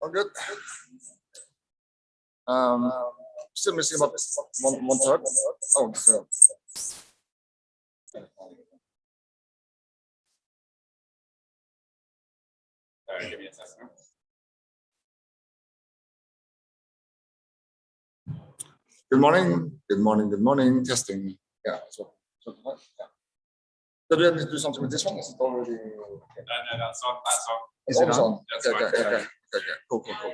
All good. Um, still missing about one, one third. Oh, sorry. Sorry, give me a second. Good morning, good morning, good morning, testing. Yeah, so, so, yeah. So do I need to do something with this one? Is it already? No, no, that's on, that's on. Is it on? That's Okay, okay, okay, okay, okay, cool, cool, cool.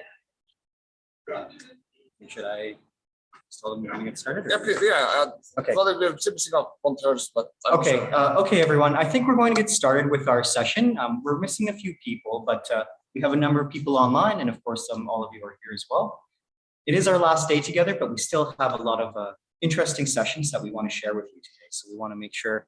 Should I tell them we're gonna get started? or- Yeah, please, yeah, I Okay. thought we're missing out thirds, but. I'm Okay, sure. uh, okay, everyone. I think we're going to get started with our session. Um, we're missing a few people, but uh, we have a number of people online, and of course, um, all of you are here as well. It is our last day together, but we still have a lot of uh, interesting sessions that we want to share with you today. So we want to make sure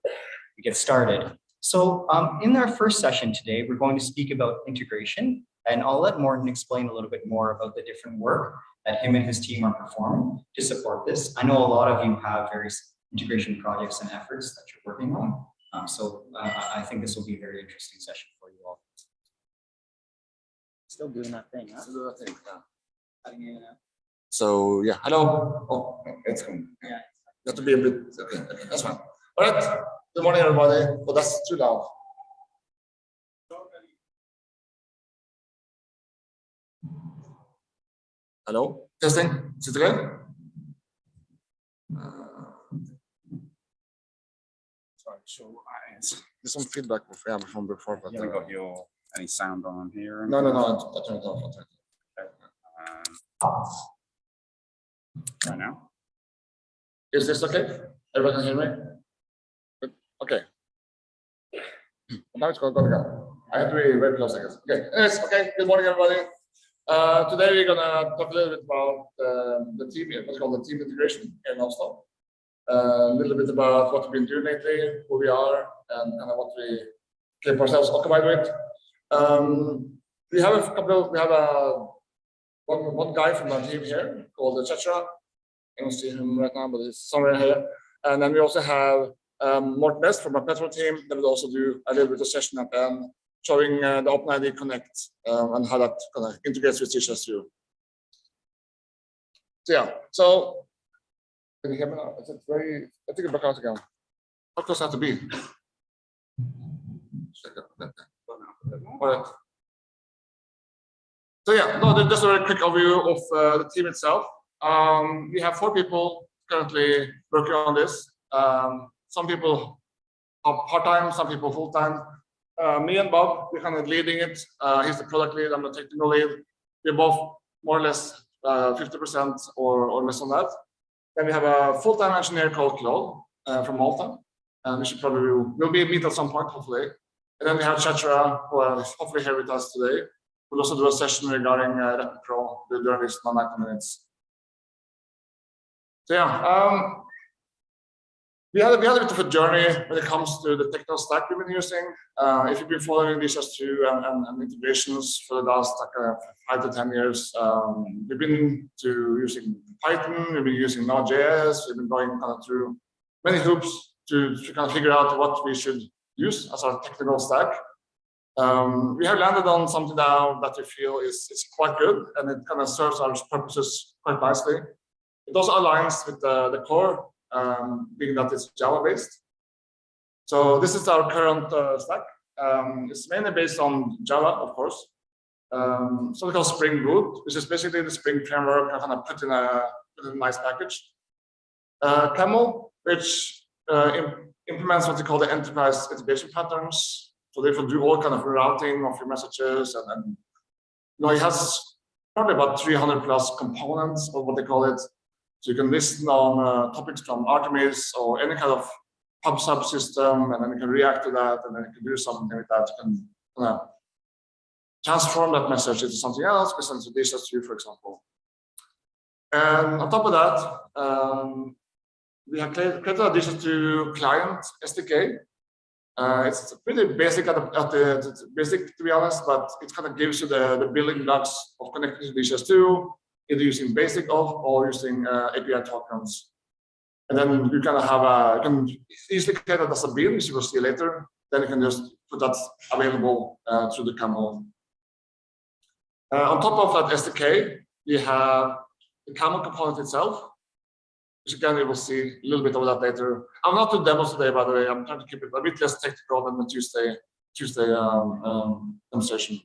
we get started. So um, in our first session today, we're going to speak about integration, and I'll let Morton explain a little bit more about the different work that him and his team are performing to support this. I know a lot of you have various integration projects and efforts that you're working on. Um, so uh, I I think this will be a very interesting session for you all. Still doing that thing, huh? So do I think, yeah. Cutting in and out. So, yeah, hello. Oh, it's coming. Yeah. You have to be a bit, okay, okay, that's fine. All right, good morning, everybody. Oh, that's too loud. Hello, testing, is it good? Uh, Sorry, so I, There's some feedback of, yeah, from before, but. you haven't uh, got your, any sound on here? No, no, no, I turned it off. I turned it off. Um, Right now? Is this okay? Everyone can hear me? Okay. Now it's going to go. I have to be very close, I guess. Okay, yes, okay, good morning, everybody. Uh, today we're gonna talk a little bit about uh, the team, what's called the team integration here in Oslo. Uh, a little bit about what we've been doing lately, who we are, and of what we keep ourselves occupied with. Um, we have a couple we have a one, one guy from our team here called Chachra. I don't see him right now, but he's somewhere here. And then we also have um, Morten Best from our Petrol team that will also do a little bit of session at the showing uh, the OpenID Connect um, and how that kind of integrates with DHIS2. So yeah, so can you hear me now? Is it very, I think it back out again. How close I have to be? All right. So yeah, no, just a very quick overview of uh, the team itself. Um, we have four people currently working on this. Um, some people part-time, some people full-time. Uh, me and Bob, we're kind of leading it. Uh, he's the product lead, I'm the technical lead. We're both more or less 50% or, or less on that. Then we have a full-time engineer called Claude uh, from Malta. And we should probably, we'll be meet at some point, hopefully. And then we have Chachra, who are hopefully here with us today. We'll also do a session regarding uh, Rapid Pro during this 90 minutes. So yeah, um, we had, a, we had a bit of a journey when it comes to the technical stack we've been using. Uh, if you've been following DHIS2 and, and, and, integrations for the last like, uh, five to 10 years, um, we've been to using Python, we've been using Node.js, we've been going kind of through many hoops to, to kind of figure out what we should use as our technical stack. Um, we have landed on something now that we feel is, is quite good and it kind of serves our purposes quite nicely. It also aligns with the, the core, um, being that it's Java based. So this is our current uh, stack. Um, it's mainly based on Java, of course. Um, something called Spring Boot, which is basically the Spring framework kind of put in a, put in a nice package. Uh, Camel, which uh, imp implements what they call the enterprise integration patterns. So they will do all kind of routing of your messages and, and you know, it has probably about 300 plus components of what they call it. So you can listen on uh, topics from Artemis or any kind of pub subsystem, and then you can react to that, and then you can do something with that. You can uh, transform that message into something else, present to this as you, for example. And on top of that, um, we have created additions to client SDK. Uh, it's pretty basic at the, at the, the basic to be honest, but it kind of gives you the, the building blocks of connecting to DHIS2, either using basic of or using uh, API tokens. And then you kind of have a, you can easily create that as a build, which you will see later. Then you can just put that available uh, through the camel. Uh, on top of that SDK, we have the camel component itself, which again, you will see a little bit of that later. I'm not doing demos today, by the way. I'm trying to keep it a bit less technical than the Tuesday Tuesday um, um, demonstration.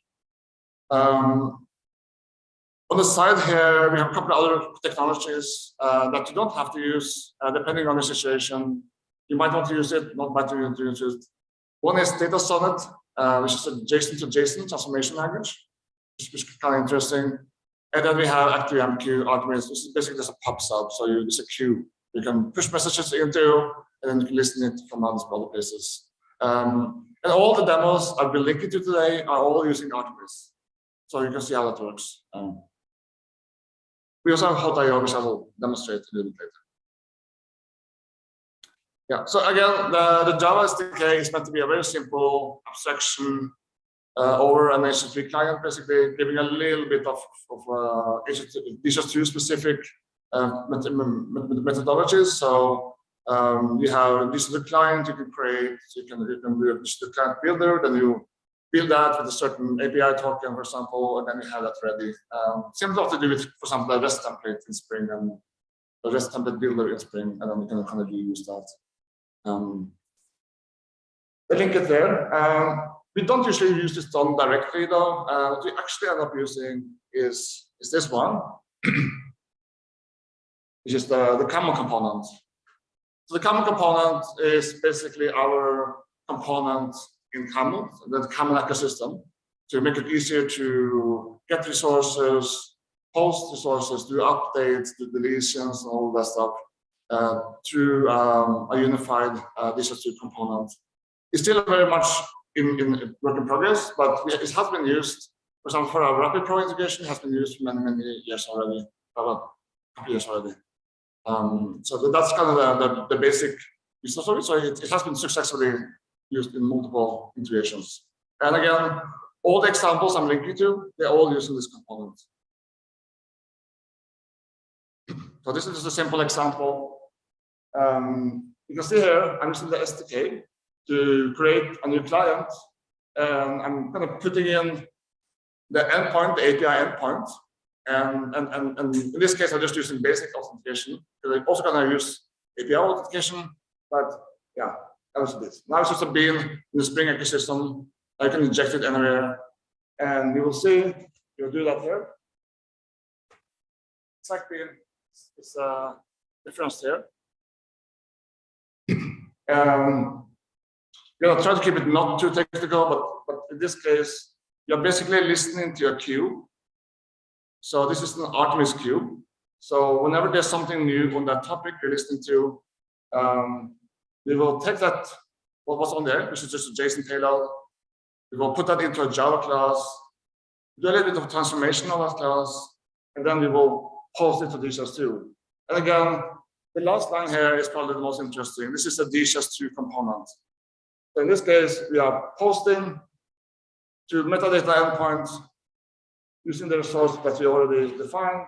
Um, on the side here, we have a couple of other technologies uh, that you don't have to use, uh, depending on the situation. You might want to use it, not might want to use it. One is DataSonnet, uh, which is a JSON to JSON transformation language, which is kind of interesting. And then we have ActiveMQ Artemis, which is basically just a pub sub. So you, it's a queue you can push messages into, and then you can listen it from other places. Um, and all the demos I've been linking to today are all using Artemis. So you can see how that works. Um, we also have Hawtio, which I will demonstrate a little bit later. Yeah, so again, the, the Java SDK is meant to be a very simple abstraction uh, over an HTTP client, basically giving a little bit of, of uh, HTTP specific uh, methodologies. So um, you have this is the client you can create, you can you can do the client builder, then you build that with a certain API token, for example, and then you have that ready. Um, similar to do with, for example, a REST template in Spring and a REST template builder in Spring, and then you can kind of use that. Um, the link is there. Um, we don't usually use this done directly though. Uh, what we actually end up using is, is this one, which is the, the camel component. So the camel component is basically our component in Camel, the Camel ecosystem, to make it easier to get resources, post resources, do updates, do deletions, and all that stuff uh, through um, a unified uh, DHIS2 component. It's still very much in, in work in progress, but it has been used, for example, for our Rapid Pro integration, has been used for many, many years already, about a couple years already. Um, so that's kind of the, the, the basic user story. So it, it has been successfully used in multiple integrations. And again, all the examples I'm linking to, they're all using this component. So this is just a simple example. Um, you can see here, I'm using the SDK to create a new client. And I'm kind of putting in the endpoint, the API endpoint. And, and, and, and in this case, I'm just using basic authentication. I'm also going to use API authentication, but yeah, that was this. Now it's just a bean in the Spring ecosystem. I can inject it anywhere. And you will see, you'll do that here. Exact bean is a difference here. Um, you know, try to keep it not too technical, but, but in this case, you're basically listening to a queue. So this is an Artemis queue. So whenever there's something new on that topic you're listening to, um, we will take that, what was on there, which is just a JSON payload. We will put that into a Java class, do a little bit of transformation of that class, and then we will post it to DHIS2. And again, the last line here is probably the most interesting. This is a DHIS2 component. So in this case, we are posting to metadata endpoint using the resource that we already defined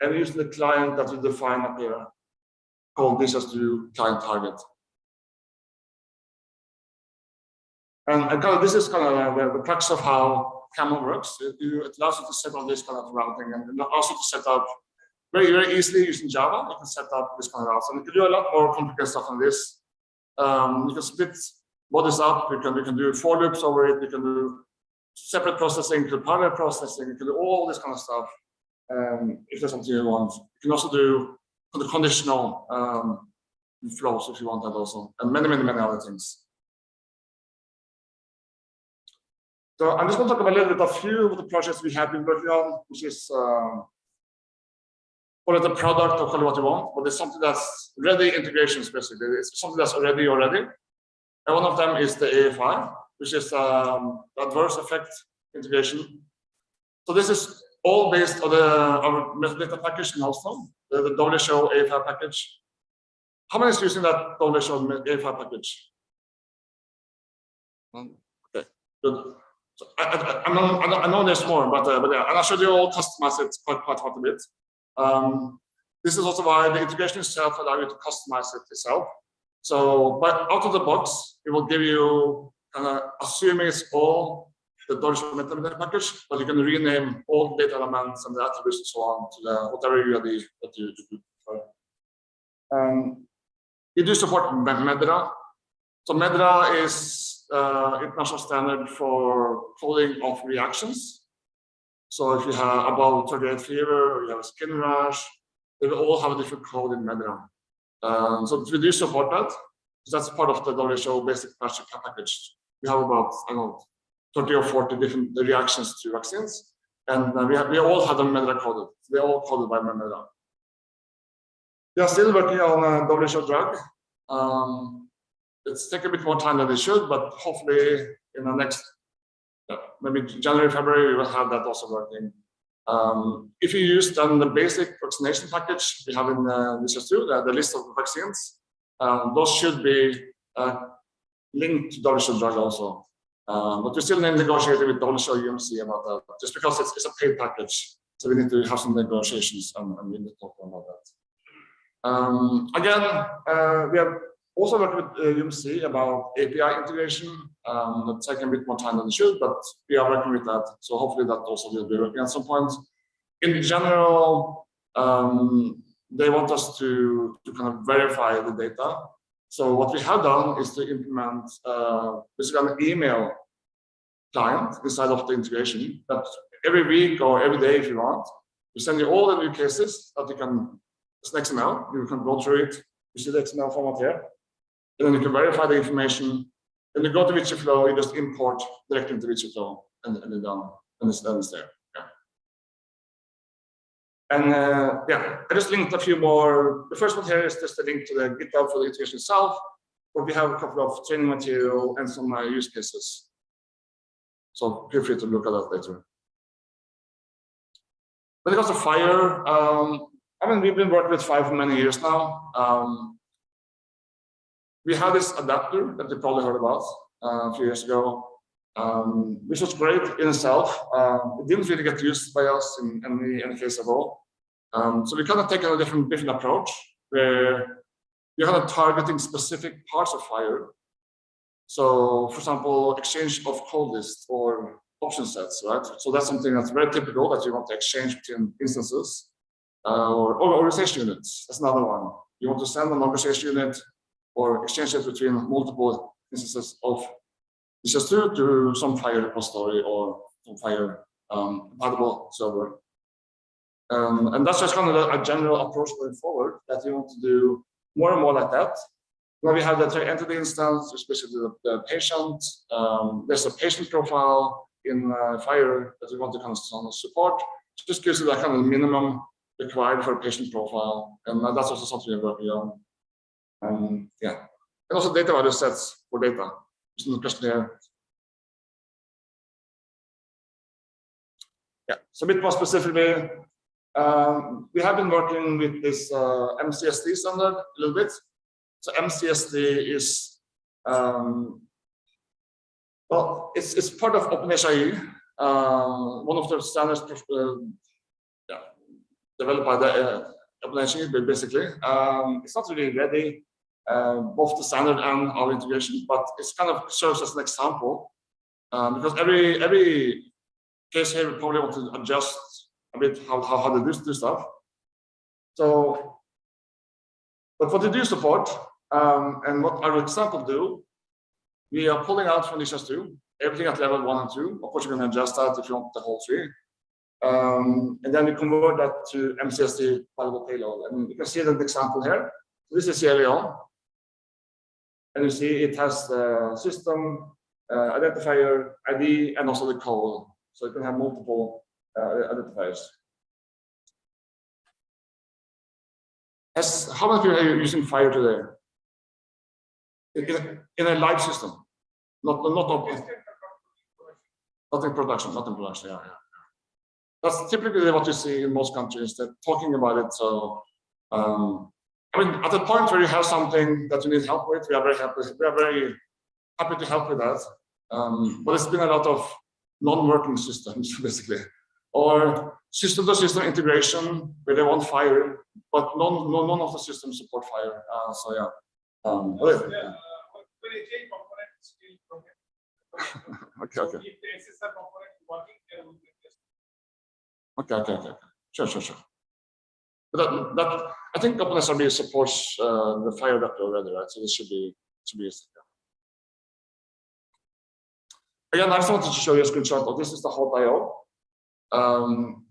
and using the client that we define up here called DHIS2 client target. And, kind of this is kind of the, the crux of how Camel works. It, it allows you to set up this kind of routing and also to set up very, very easily using Java. You can set up this kind of routes. And you can do a lot more complicated stuff than this. Um, you can split bodies up. You can, you can do for loops over it. You can do separate processing, you can do parallel processing. You can do all this kind of stuff. Um, if there's something you want, you can also do the conditional um, flows if you want that also, and many, many, many other things. So I'm just going to talk about a little bit of a few of the projects we have been working on, which is um, call it a product or call it what you want, but it's something that's ready integrations basically. It's something that's already already. And one of them is the AEFI, which is um, adverse effect integration. So this is all based on the our metadata package in Hailstorm, the, the WHO AEFI package. How many is using that donation A5 package? Okay, good. So I, I, know, I know- there's more, but, uh, but yeah, and I showed you all customize it quite, quite, quite a bit. Um, this is also why the integration itself allows you to customize it yourself. So, but out of the box, it will give you, uh, assuming it's all the Dodge meta package, but you can rename all data elements and the attributes and so on to the whatever you the that you prefer. Um, you do support Me- MedDRA. So MedDRA is uh, international standard for coding of reactions. So if you have about 38 fever or you have a skin rash, they will all have a different code in MedDRA. Um, so we do support that. That's part of the WHO basic package. We have about, I don't know, 30 or 40 different reactions to vaccines. And uh, we, have, we all have them MedDRA coded. They're all coded by MedDRA. We are still working on a WHO drug. Um, it's taking a bit more time than it should, but hopefully in the next, uh, maybe January, February, we will have that also working. Um, if you use then the basic vaccination package we have in uh, this is the, the list of vaccines, um, those should be uh, linked to WHO drug also. Um, but we're still negotiating with WHO UMC about that, just because it's, it's a paid package. So we need to have some negotiations and, and we need to talk about that. Um, again, uh, we have also worked with uh, UMC about API integration. Um, that's taking a bit more time than it should, but we are working with that. So hopefully that also will be working at some point. In general, um, they want us to, to kind of verify the data. So what we have done is to implement uh, basically an email client inside of the integration that every week or every day if you want, we send you all the new cases that you can, it's an XML, you can go through it, you see the XML format here, and then you can verify the information. Then you go to VigiFlow, you just import directly into VigiFlow and, and then done, and it's, then it's there. Yeah. And uh, yeah, I just linked a few more. The first one here is just a link to the GitHub for the integration itself, where we have a couple of training material and some uh, use cases. So feel free to look at that later. When it comes to FHIR, um, I mean, we've been working with FHIR for many years now. Um, we had this adapter that you probably heard about uh, a few years ago, um, which was great in itself. Um, it didn't really get used by us in any, any case at all. Um, so we kind of taken a different, different approach where you're kind of targeting specific parts of FHIR. So, for example, exchange of code lists or option sets, right? So that's something that's very typical that you want to exchange between instances uh, or, or organization units. That's another one. You want to send an organization unit or exchanges between multiple instances of DHIS2 to some FHIR repository or some FHIR um, compatible server. Um, and that's just kind of a, a, general approach going forward that you want to do more and more like that. When we have the entity instance, especially the, the patient, um, there's a patient profile in uh, FHIR that we want to kind of support. Just gives you that kind of minimum required for a patient profile. And that's also something we're working on. Um, yeah, and also data value sets for data. There's no question here. Yeah, so a bit more specifically, um, we have been working with this uh, MCSD standard a little bit. So MCSD is um, well, it's it's part of OpenHIE, uh, one of the standards uh, yeah, developed by the uh, OpenHIE basically. Um, it's not really ready uh, both the standard and our integration, but it's kind of serves as an example um, because every every case here we probably want to adjust a bit how how, how to do, do stuff. So, but what they do support um, and what our example do, we are pulling out from DHIS2 everything at level one and two. Of course, you can adjust that if you want the whole tree. Um, and then we convert that to MCSD valuable payload. And you can see that example here. This is Sierra Leone. And you see it has the system, uh, identifier, ID, and also the code. So you can have multiple uh, identifiers. As, how many people are using FHIR today? In, in a live system, not not open, not in production, not in production. Yeah, yeah. That's typically what you see in most countries. They're talking about it. So um, I mean, at the point where you have something that you need help with, we are very happy. We are very happy to help with that. Um, but it's been a lot of non-working systems, basically, or system-to-system integration where they want FHIR, but none, none, none of the systems support FHIR. Uh, so yeah. Um, Yeah, uh, when okay, okay, okay. Sure, sure, sure. But that, that I think OpenSRP supports uh, the FHIR adapter already, right? So this should be should be easy. Again, I just wanted to show you a screenshot of this is the Hawtio. Um,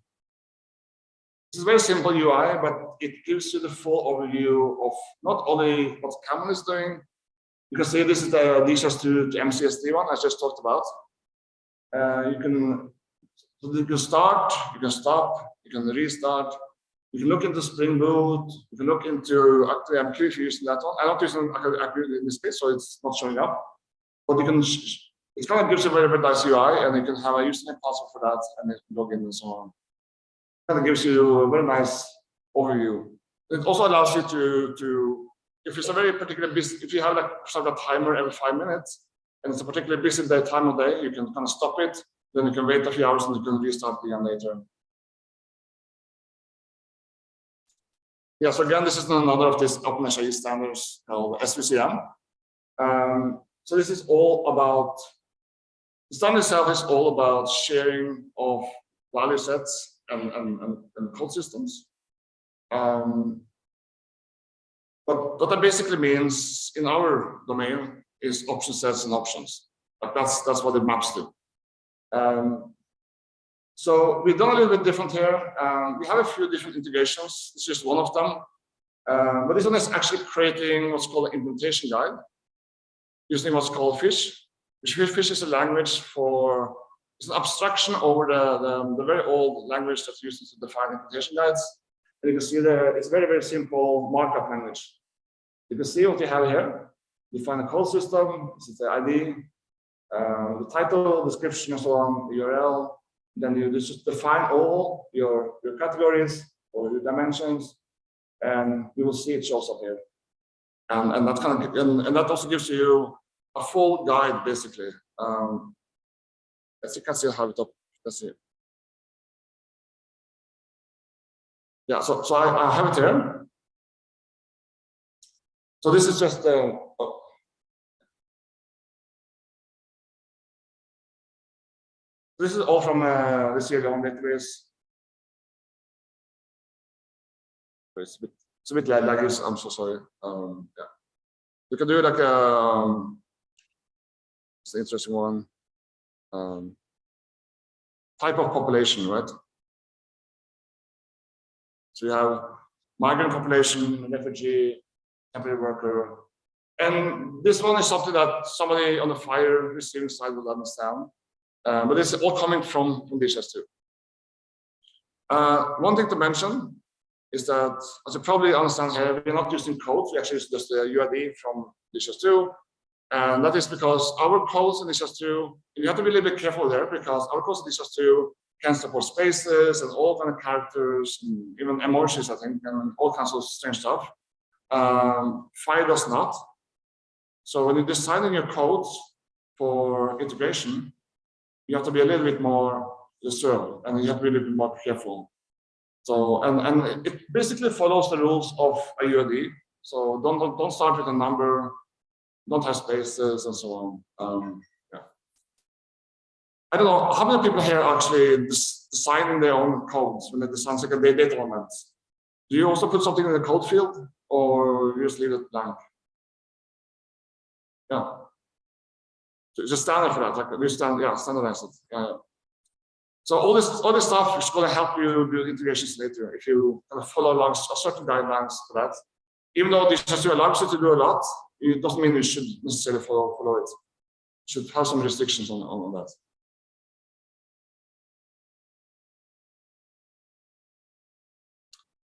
this is very simple UI, but it gives you the full overview of not only what Camel is doing. You can see this is the DSS to, to MCSD one I just talked about. Uh, you can so you can start, you can stop, you can restart. You can look into Spring Boot. You can look into actually I'm curious using that one. I'm not using actually in this space, so it's not showing up. But you can it kind of gives you a very, very nice UI, and you can have a username password for that, and then log in and so on. Kind of gives you a very nice overview. It also allows you to, to if it's a very particular busy, if you have like sort of a timer every five minutes, and it's a particularly busy day, time of day, you can kind of stop it, then you can wait a few hours and you can restart again later. Yeah, so again, this is another of these OpenHIE standards called SVCM. Um, so this is all about the standard itself is all about sharing of value sets and, and, and, and code systems. Um, but what that basically means in our domain is option sets and options. But that's that's what it maps to. Um, so we've done a little bit different here. Um, we have a few different integrations. Is just one of them. Um, but this one is actually creating what's called an implementation guide using what's called FSH. which FSH is a language for, it's an abstraction over the, the, the very old language that's used to define implementation guides. And you can see there, it's very, very simple markup language. You can see what you have here. Define a code system, this is the ID, uh, the title, description, and so on, the URL. Then you just define all your, your categories or your dimensions, and you will see it shows up here. And, and that kind of and, and that also gives you a full guide basically. Um, as you can see, I have it up. Let's see. Yeah, so so I, I have it here. So this is just uh, oh. This is all from uh, the Sierra Leone database. It's a bit, it's a bit laggy. I'm so sorry. Um, yeah, you can do like. Um, it's an interesting one. Um, type of population, right? So you have migrant population, refugee, temporary worker. And this one is something that somebody on the FHIR receiving side will understand. Uh, but it's all coming from, from DHIS2. Uh, one thing to mention is that, as you probably understand here, we're not using code, we actually use just the UID from DHIS2. And that is because our codes in DHIS2, you have to be a little bit careful there because our codes in DHIS2 can support spaces and all kind of characters, and even emojis, I think, and all kinds of strange stuff. Um, FHIR does not. So when you're designing your codes for integration, you have to be a little bit more reserved and you have to be a little bit more careful. So, and, and it basically follows the rules of a UID. So don't, don't, don't start with a number, don't have spaces and so on. Um, yeah. I don't know, how many people here actually designing their own codes when they design like a data element? Do you also put something in the code field or you just leave it blank? Yeah. A standard for that, like we stand, yeah, standardize it. So all this, all this stuff is going to help you build integrations later if you kind of follow along certain guidelines for that. Even though this has allows you to do a lot, it doesn't mean you should necessarily follow, follow it. You should have some restrictions on, on that.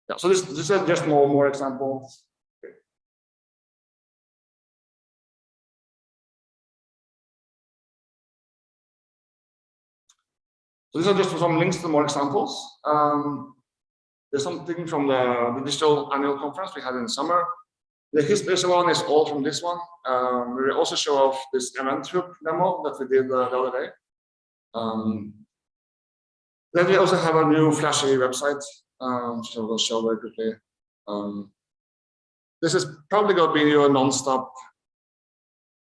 Yeah, so this, this is just more, more examples. So these are just some links to more examples. Um, there's something from the, the digital annual conference we had in summer. The history one is all from this one. Um, we also show off this event hook demo that we did uh, the other day. Um, then we also have a new flashy website, um, I will show very quickly. Um, this is probably going to be your non-stop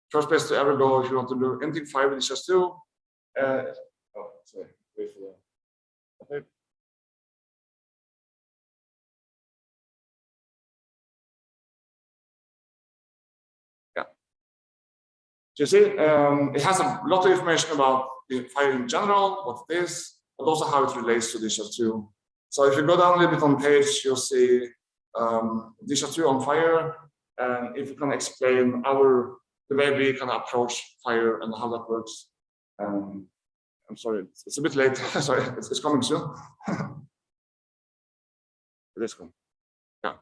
first place to ever go if you want to do anything five with DHIS2. Uh, wait for the. Okay. Yeah. So you see, um, it has a lot of information about the FHIR in general, what it is, but also how it relates to DHIS2. So if you go down a little bit on page, you'll see um, DHIS2 on FHIR, and if you can explain our the way we can approach FHIR and how that works. Um, I'm sorry, it's, a bit late. sorry, it's, it's coming soon. is coming. Yeah.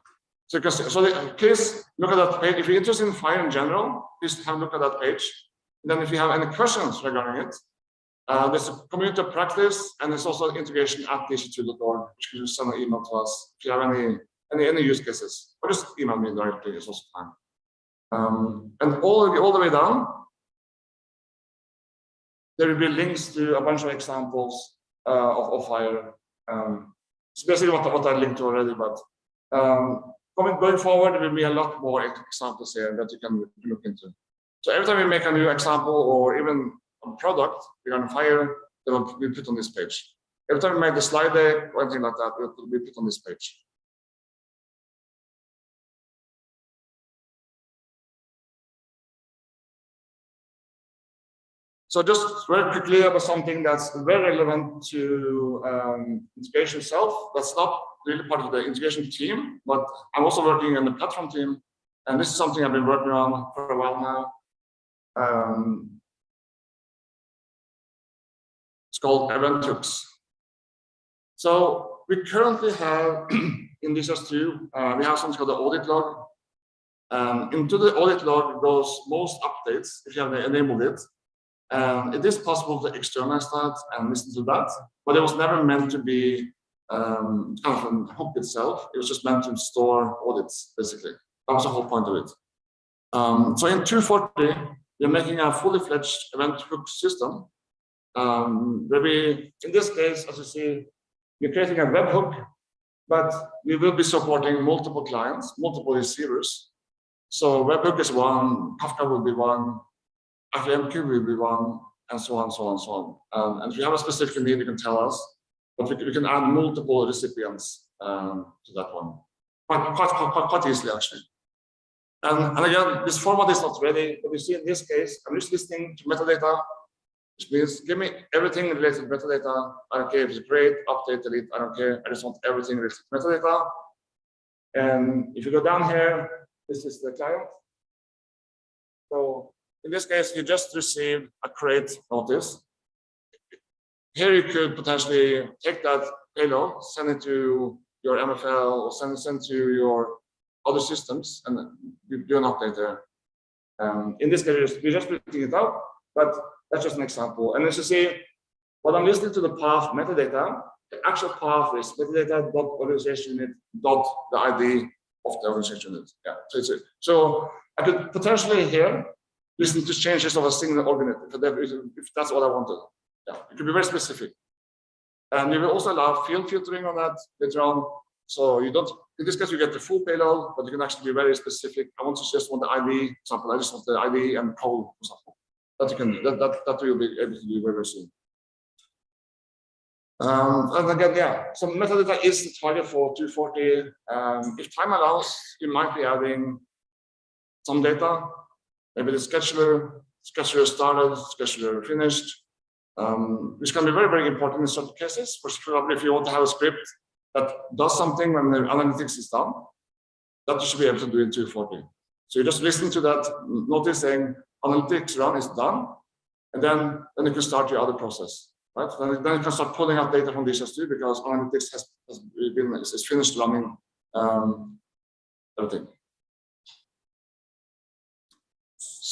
So, so the, please look at that page. If you're interested in FHIR in general, please have a look at that page. And then if you have any questions regarding it, uh, there's a community practice and there's also integration at dhis2.org, which you can send an email to us if you have any any any use cases, or just email me directly. It's also fine. Um, and all the, all the way down, there will be links to a bunch of examples uh, of, of FHIR. Um, it's basically what, what I linked to already, but um, coming going forward, there will be a lot more examples here that you can look into. So every time we make a new example or even a product regarding FHIR, they will be put on this page. Every time we make the slide deck or anything like that, it will be put on this page. So just very quickly about something that's very relevant to um, integration itself. That's not really part of the integration team, but I'm also working on the platform team. And this is something I've been working on for a while now. Um, it's called event hooks. So we currently have in DHIS2, uh, we have something called the audit log. Um, into the audit log goes most updates if you have enabled it. And it is possible to externalize that and listen to that, but it was never meant to be um, kind of a hook itself. It was just meant to store audits, basically. That was the whole point of it. Um, so in 240, we're making a fully fledged event hook system. Um, where we, in this case, as you see, we're creating a webhook, but we will be supporting multiple clients, multiple receivers. So webhook is one, Kafka will be one, Be one, and so on, so on, so on. Um, and if you have a specific need, you can tell us, but we, we can add multiple recipients um, to that one, quite, quite, quite, quite easily actually. And, and again, this format is not ready, but you see in this case, I'm just listening to metadata, which means give me everything related to metadata. I don't care if it's great, update, delete, I don't care. I just want everything related to metadata. And if you go down here, this is the client. So in this case, you just received a create notice. Here you could potentially take that payload, send it to your MFL or send it, send to your other systems and you do an update there. Um, in this case, we're just putting it out, but that's just an example. And as you see, what I'm listening to the path metadata, the actual path is metadata dot organization unit dot the ID of the organization unit. Yeah, so. So I could potentially here listen to changes of a single organism if, that's what I wanted. Yeah, it could be very specific. And we will also allow field filtering on that later on. So you don't, in this case, you get the full payload, but you can actually be very specific. I want to just want the ID, for example, I just want the ID and code, for example. That you can that, that, that you'll be able to do very, very soon. Um, and again, yeah, so metadata is the target for 240. Um, if time allows, you might be adding some data maybe the scheduler, scheduler started, scheduler finished, um, which can be very, very important in certain cases. For example, if you want to have a script that does something when the analytics is done, that you should be able to do in 240. So you just listen to that notice saying analytics run is done, and then, then you can start your other process, right? Then, then you can start pulling out data from DHIS2 because analytics has, has been is finished running um, everything.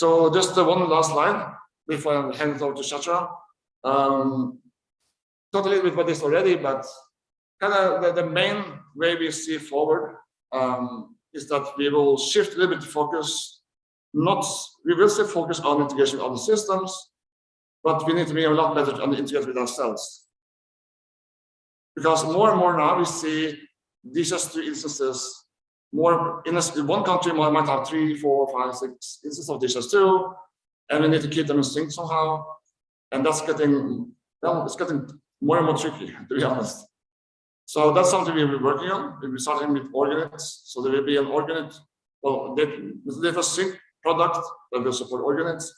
So just uh, one last slide before I hand it over to Shatra. Um, talked a little bit about this already, but kind of the, the main way we see forward um, is that we will shift a little bit focus. Not we will still focus on integration with other systems, but we need to be a lot better on integrate with ourselves. Because more and more now we see these DHIS2 instances. More in, a, in one country, we might have three, four, five, six instances of this two, and we need to keep them in sync somehow. And that's getting well, it's getting more and more tricky, to be honest. So that's something we'll be working on. We'll be starting with organates. So there will be an organate, well, data, sync product that will support organates,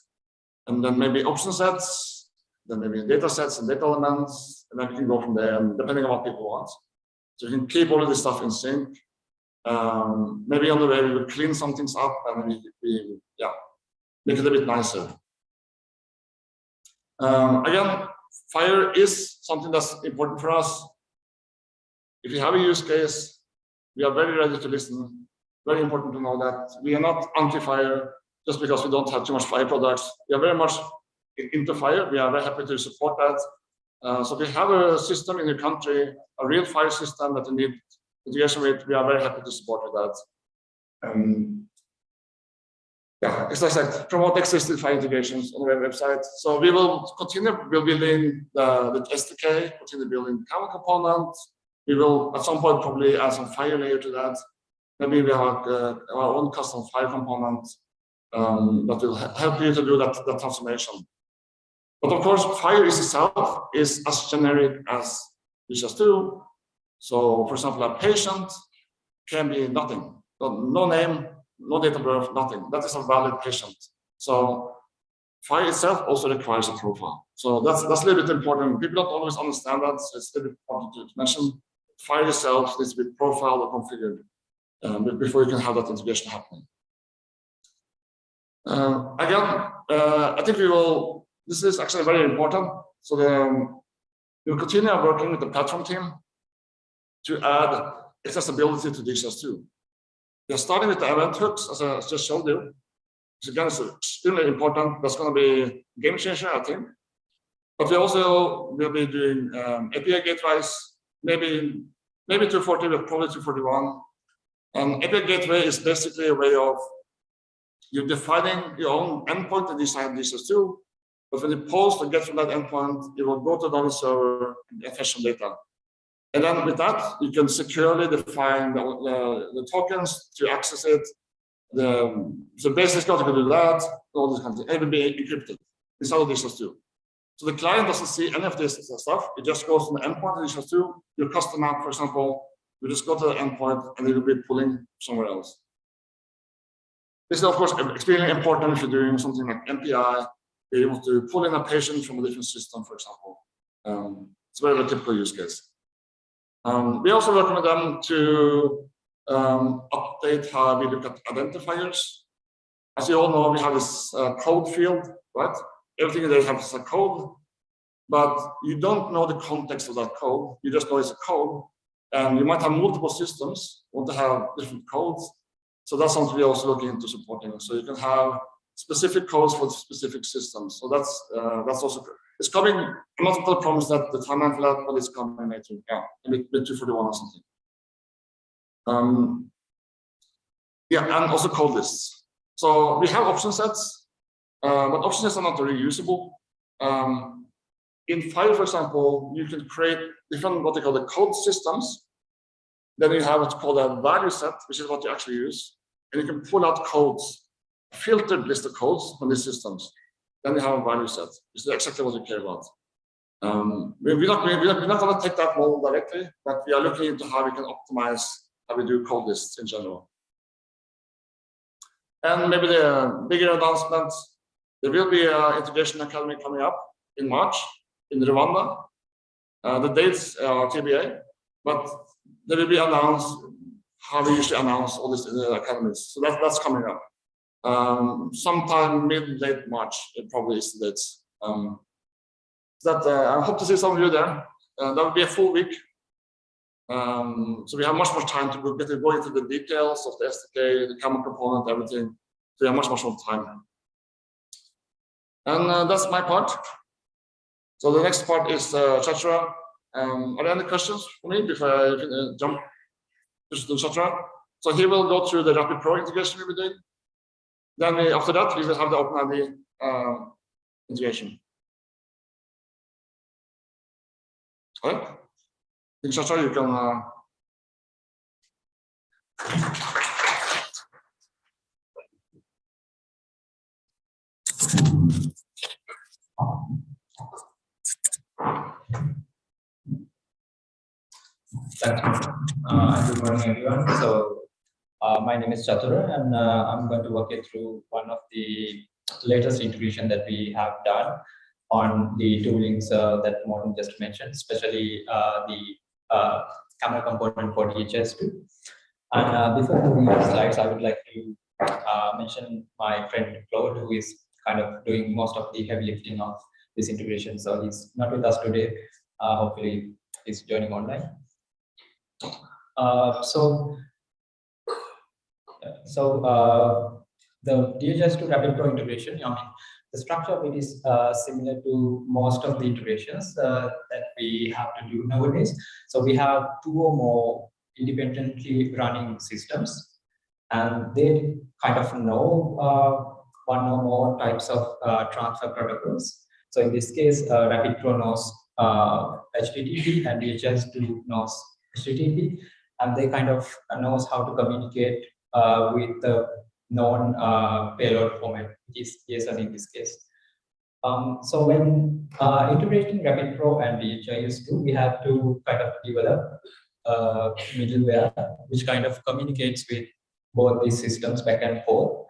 and then maybe option sets, then maybe data sets and data elements, and then we can go from there, and depending on what people want. So you can keep all of this stuff in sync. Um, maybe on the way we will clean some things up and we, we yeah, make it a bit nicer. Um, again, FHIR is something that's important for us. If you have a use case, we are very ready to listen. Very important to know that we are not anti-FHIR just because we don't have too much FHIR products. We are very much into FHIR. We are very happy to support that. Uh, so if you have a system in your country, a real FHIR system that you need integration with, we are very happy to support that. Um, yeah, as I said, promote existing FHIR integrations on the website. So we will continue building the, the SDK, continue building Camel component. We will at some point probably add some FHIR layer to that. Maybe we have uh, our own custom FHIR component um, that will help you to do that, that transformation. But of course, FHIR is itself is as generic as DHIS2 So for example, a patient can be nothing, no name, no date of birth, nothing. That is a valid patient. So file itself also requires a profile. So that's that's a little bit important. People don't always understand that. So it's a little bit important to mention. FHIR itself needs to be profiled or configured um, before you can have that integration happening. Uh, again, uh, I think we will. This is actually very important. So um, we will continue working with the platform team to add accessibility to DHIS2. We are starting with the event hooks, as I just showed you. So again, it's extremely important. That's going to be game changer, I think. But we also will be doing um, API gateways, maybe maybe 240, but probably 241. And API gateway is basically a way of you're defining your own endpoint in this DHIS2, but when you post and get from that endpoint, it will go to another server and fetch some data. And then with that, you can securely define the, the, the tokens to access it. The, so basically, you can do that, all this kind of thing. Be encrypted inside of DHIS2. So the client doesn't see any of this stuff. It just goes to the endpoint of DHIS2. Your custom app, for example, you just go to the endpoint and it will be pulling somewhere else. This is, of course, extremely important if you're doing something like MPI, be able to pull in a patient from a different system, for example. Um, it's a very, very typical use case. Um, we also with them to um, update how we look at identifiers. As you all know, we have this uh, code field, right? Everything they have is a code, but you don't know the context of that code. You just know it's a code, and you might have multiple systems want to have different codes. So that's something we're also looking into supporting. So you can have specific codes for specific systems. So that's uh, that's also good. It's coming. I'm not going to promise that the timeline for that, it's coming later. Yeah, maybe 241 or something. Um, yeah, and also code lists. So we have option sets, uh, but option sets are not reusable. Um, in FHIR, for example, you can create different what they call the code systems. Then you have what's called a value set, which is what you actually use, and you can pull out codes, filtered list of codes from these systems then you have a value set. Is exactly what we care about. Um, we, we're not, we're not, we're not going to take that model directly, but we are looking into how we can optimize how we do code lists in general. And maybe the bigger announcement, there will be an integration academy coming up in March in Rwanda. Uh, the dates are TBA, but there will be announced how we usually announce all these uh, academies. So that, that's coming up um, sometime mid late March. It probably is the dates. Um, that uh, I hope to see some of you there. Uh, that will be a full week. Um, so we have much more time to go, get to go into the details of the SDK, the common component, everything. So we have much, much more time. And uh, that's my part. So the next part is uh, Chachra. Um, are there any questions for me before I uh, jump etc. So he will go through the Rapid Pro integration we were doing. Then we, after that, we will have the OpenID uh, integration. All right. Etc. You can. Uh, Thank you. Uh, Good morning, everyone. So uh, my name is Chatura, and uh, I'm going to walk you through one of the latest integration that we have done on the toolings uh, that Morten just mentioned, especially uh, the uh, Camel component for DHIS2. And before moving the slides, I would like to mention my friend Claude, who is kind of doing most of the heavy lifting of this integration. So he's not with us today. Hopefully, he's joining online. So, so uh, the DHIS2 Rapid Pro integration, I mean, the structure of it is uh, similar to most of the integrations uh, that we have to do nowadays. So we have two or more independently running systems, and they kind of know uh, one or more types of uh, transfer protocols. So in this case, uh, Rapid Pro knows HTTP and DHIS2 knows HTTP, and they kind of knows how to communicate uh, with the known uh, payload format, which is JSON in this case. Um, so when uh, integrating Rapid Pro and DHIS2, we have to kind of develop uh, middleware which kind of communicates with both these systems back and forth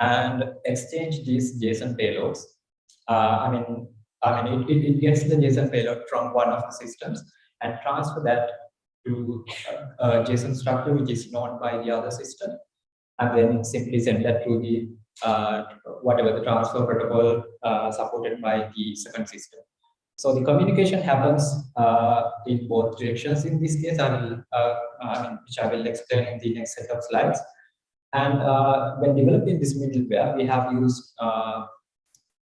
and exchange these JSON payloads. Uh, I mean, I mean, it, it, it gets the JSON payload from one of the systems and transfer that to a JSON structure which is known by the other system, and then simply send that to the uh, whatever the transfer protocol uh, supported by the second system. So the communication happens uh, in both directions. In this case, I will, uh, I mean, which I will explain in the next set of slides. And uh, when developing this middleware, we have used uh,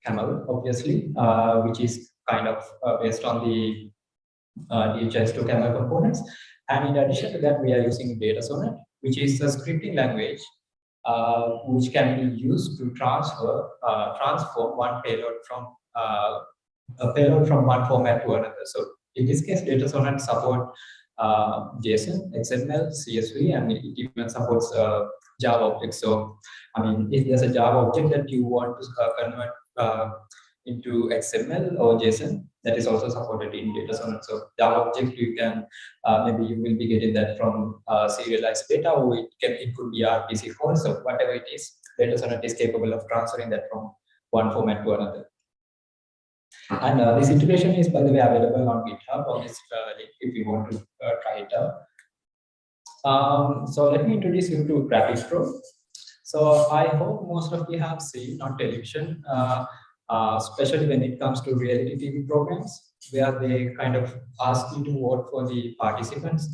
Camel, obviously, uh, which is kind of uh, based on the uh, DHIS2 Camel components. And in addition to that, we are using DataSonnet, which is a scripting language uh, which can be used to transfer uh, transform one payload from uh, a payload from one format to another. So in this case, DataSonnet support uh, JSON, XML, CSV, and it even supports uh, Java objects. So I mean, if there's a Java object that you want to uh, convert into XML or JSON, that is also supported in DataSonnet. So Java object, you can uh, maybe you will be getting that from uh, serialized data, or it can it could be RPC form. So whatever it is, DataSonnet is capable of transferring that from one format to another. And uh, this integration is, by the way, available on GitHub on this uh, link if you want to uh, try it out. Um, so let me introduce you to Rapid Pro. So I hope most of you have seen on television, uh, uh, especially when it comes to reality TV programs, where they kind of ask you to vote for the participants.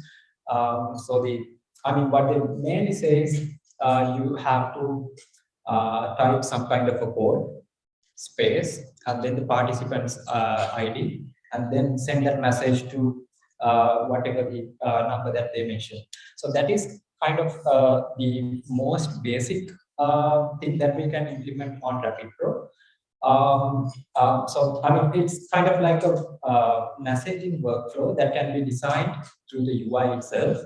Um, so the, I mean, what they mainly say is uh, you have to uh, type some kind of a code, space, and then the participant's uh, ID, and then send that message to uh, whatever the number that they mentioned. So that is kind of the most basic thing that we can implement on Rapid Pro. Um, um, so I mean, it's kind of like a uh, messaging workflow that can be designed through the UI itself.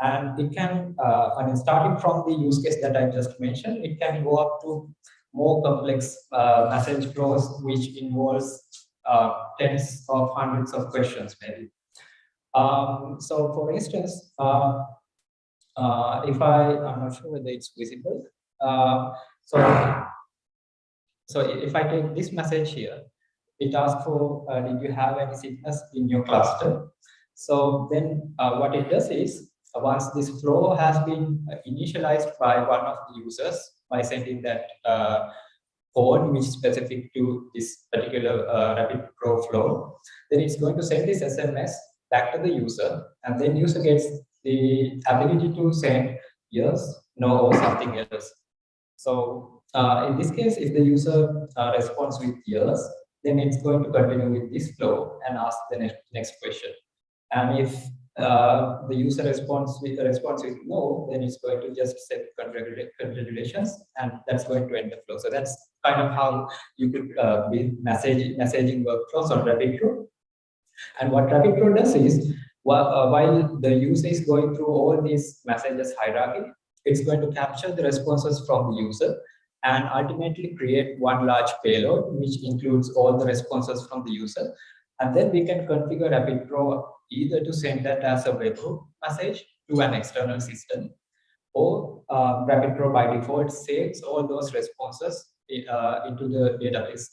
And it can, uh, I mean, starting from the use case that I just mentioned, it can go up to more complex uh, message flows, which involves uh, tens of hundreds of questions maybe. Um, so for instance, uh, if I, I'm not sure whether it's visible. So, so if I take this message here, it asks for, uh, did you have any sickness in your cluster? So then uh, what it does is, uh, once this flow has been uh, initialized by one of the users by sending that uh, code which is specific to this particular uh, Rapid Pro flow, then it's going to send this SMS back to the user, and then user gets the ability to send yes, no, or something else. So uh, in this case, if the user uh, responds with yes, then it's going to continue with this flow and ask the next, next question. And if uh, the user responds with the response is no, then it's going to just set configurations and that's going to end the flow. So that's kind of how you could uh, messaging workflows on RapidPro. And what RapidPro does is, while, uh, while the user is going through all these messages hierarchy, it's going to capture the responses from the user and ultimately create one large payload, which includes all the responses from the user. And then we can configure RapidPro either to send that as a webhook message to an external system, or uh, RapidPro by default saves all those responses uh, into the database.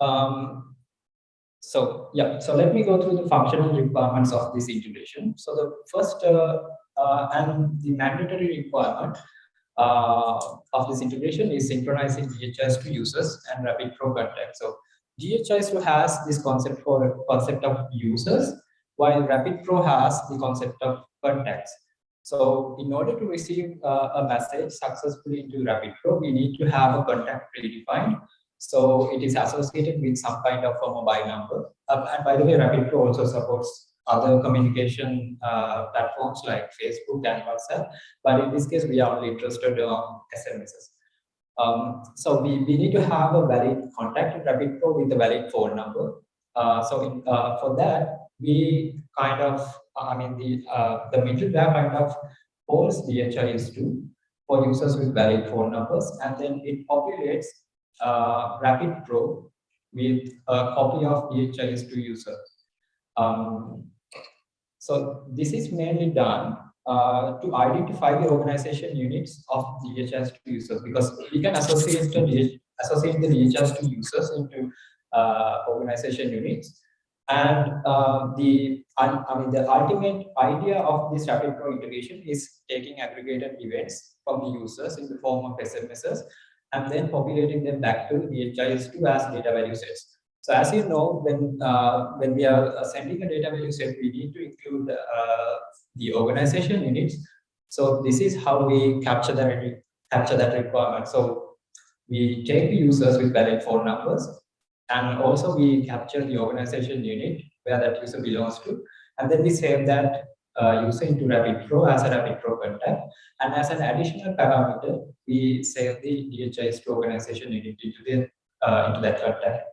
Um, so yeah, so let me go through the functional requirements of this integration. So the first uh, uh, and the mandatory requirement of this integration is synchronizing DHIS2 users and RapidPro contact. So DHIS2 has this concept for concept of users, while RapidPro has the concept of contacts. So in order to receive uh, a message successfully into RapidPro, we need to have a contact predefined. So it is associated with some kind of a mobile number. Uh, and by the way, RapidPro also supports other communication uh, platforms like Facebook and WhatsApp. But in this case, we are only interested on SMSs. Um, so we, we need to have a valid contact in RapidPro with a valid phone number. Uh, so in, uh, for that, we kind of, I mean, the uh, the middleware kind of holds DHIS2 for users with valid phone numbers, and then it populates uh, RapidPro with a copy of DHIS2 user. Um, so this is mainly done uh, to identify the organization units of DHIS2 users because we can associate the DH, associate the DHIS2 users into uh, organization units. And uh, the I mean the ultimate idea of this RapidPro integration is taking aggregated events from the users in the form of SMSs and then populating them back to DHIS2 as data value sets. So as you know, when uh, when we are sending a data value set, we need to include uh, the organization units. So this is how we capture that capture that requirement. So we take the users with valid phone numbers, and also we capture the organization unit where that user belongs to, and then we save that uh, user into RapidPro as a RapidPro contact. And as an additional parameter, we save the DHIS2 organization unit into the uh, into that contact.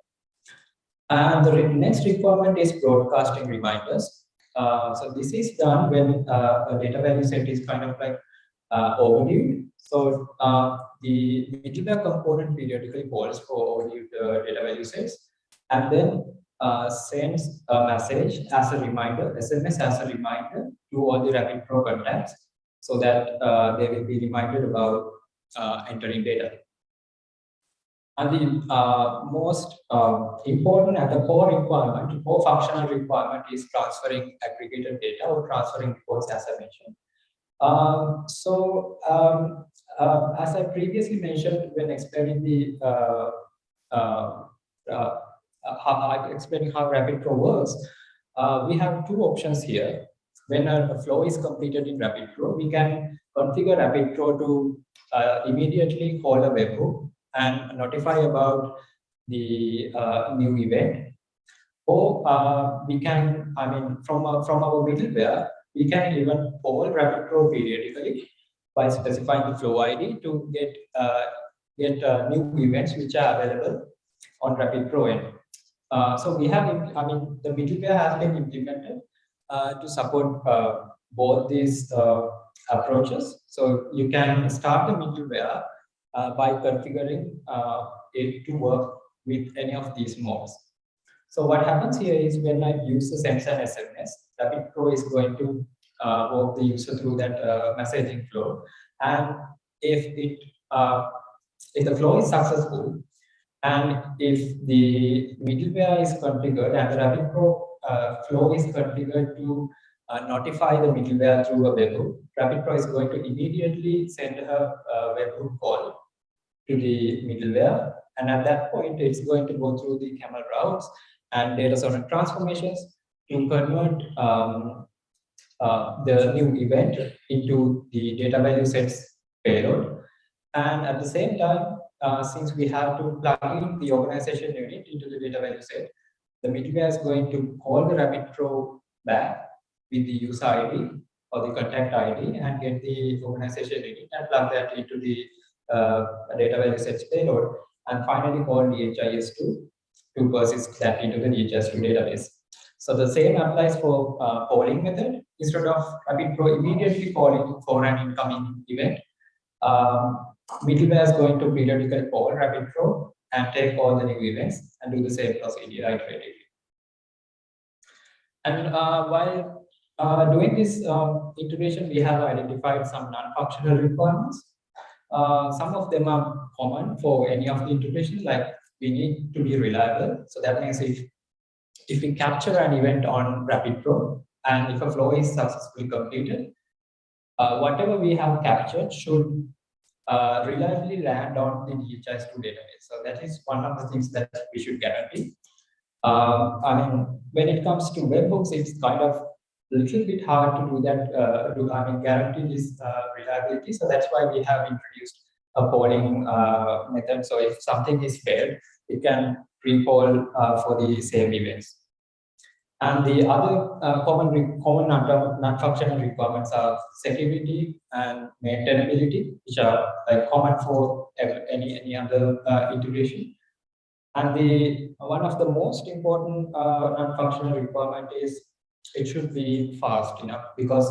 And the next requirement is broadcasting reminders. Uh, so this is done when uh, a data value set is kind of like uh, overdue. So uh, the middleware component periodically calls for overdue uh, data value sets and then uh, sends a message as a reminder, SMS as a reminder to all the Rapid RapidPro contacts so that they will be reminded about entering data. And the uh, most uh, important and the core requirement, core functional requirement is transferring aggregated data or transferring reports as I mentioned. Um, so um, uh, as I previously mentioned when explaining the uh, uh, uh, how explaining how RapidPro works, we have two options here. When a flow is completed in RapidPro, we can configure RapidPro to immediately call a webhook and notify about the uh, new event. Or uh, we can, I mean, from, from our middleware, we can even call RapidPro periodically by specifying the flow ID to get uh, get uh, new events which are available on RapidPro end. Uh, so we have, I mean, the middleware has been implemented to support both these approaches. So you can start the middleware uh, by configuring uh, it to work with any of these modes. So what happens here is when I use the sends SMS, SMS, RapidPro is going to uh, walk the user through that uh, messaging flow. And if it if the flow is successful, and if the middleware is configured and the RapidPro uh, flow is configured to uh, notify the middleware through a webhook, RapidPro is going to immediately send a, a webhook call to the middleware. And at that point, it's going to go through the camel routes and DataSonnet transformations to convert um, uh, the new event into the data value sets payload. And at the same time, uh, since we have to plug in the organization unit into the data value set, the middleware is going to call the RapidPro back with the user ID or the contact ID and get the organization ID and plug that into the uh, database search payload and finally call DHIS2 to persist that into the DHIS2 database. So the same applies for uh, polling method. Instead of Rapid Pro immediately calling for an incoming event, um, middleware is going to periodically call Rapid Pro and take all the new events and do the same procedure iteratively. And uh, while uh, doing this um, integration, we have identified some non-functional requirements. Uh, some of them are common for any of the integrations, like we need to be reliable. So that means if if we capture an event on Rapid Pro and if a flow is successfully completed, uh, whatever we have captured should uh, reliably land on the DHIS2 database. So that is one of the things that we should guarantee. Um, I mean, when it comes to webhooks, it's kind of little bit hard to do that, uh, to, I mean, guarantee this uh, reliability. So that's why we have introduced a polling uh, method. So if something is failed, it can pre-poll uh, for the same events. And the other uh, common common non-functional requirements are security and maintainability, which are like common for any any other uh, integration. And the one of the most important non-functional requirement is it should be fast enough because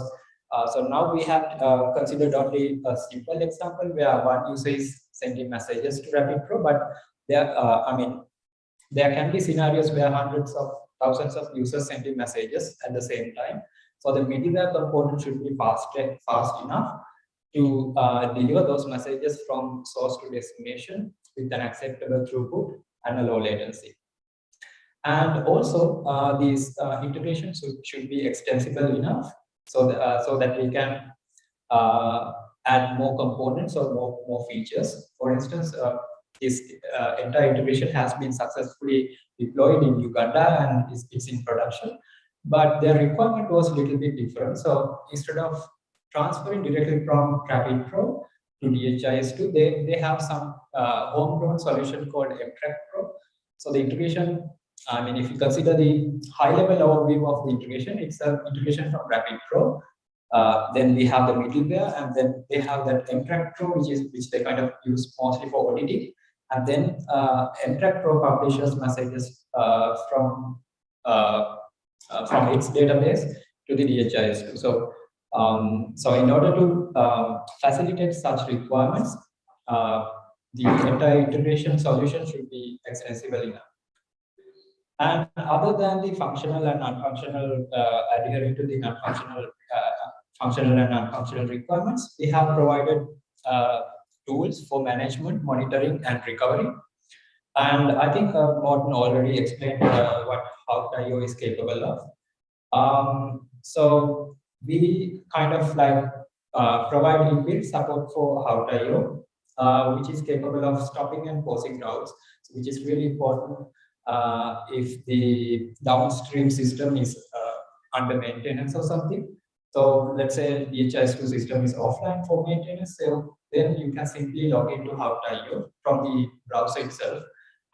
uh, so now we have uh, considered only a simple example where one user is sending messages to Rapid Pro, but there uh, I mean there can be scenarios where hundreds of thousands of users sending messages at the same time. So the middleware component should be fast, fast enough to uh, deliver those messages from source to destination with an acceptable throughput and a low latency. And also, uh, these uh, integrations should, should be extensible enough so that, uh, so that we can uh, add more components or more, more features. For instance, uh, this uh, entire integration has been successfully deployed in Uganda and it's, in production. But their requirement was a little bit different. So instead of transferring directly from Rapid Pro to DHIS2, they, they have some homegrown solution called MTrack Pro. So the integration, I mean, if you consider the high level overview of the integration, it's an integration from Rapid Pro. Uh, then we have the middleware, and then they have that MTrack Pro, which is which they kind of use mostly for auditing and then uh, MTrack Pro publishes messages uh, from uh, uh, from its database to the DHIS2. So, um, so in order to um, facilitate such requirements, uh, the entire integration solution should be extensible enough. And other than the functional and non-functional, uh, adhering to the non-functional, functional and non-functional requirements, we have provided tools for management, monitoring, and recovery. And I think uh, already explained uh, what Hawtio is capable of. Um, so we kind of like uh, provide inbuilt support for Hawtio, uh, which is capable of stopping and pausing routes, which is really important uh, if the downstream system is uh, under maintenance or something. So let's say the DHIS2 system is offline for maintenance, so then you can simply log into Hawtio from the browser itself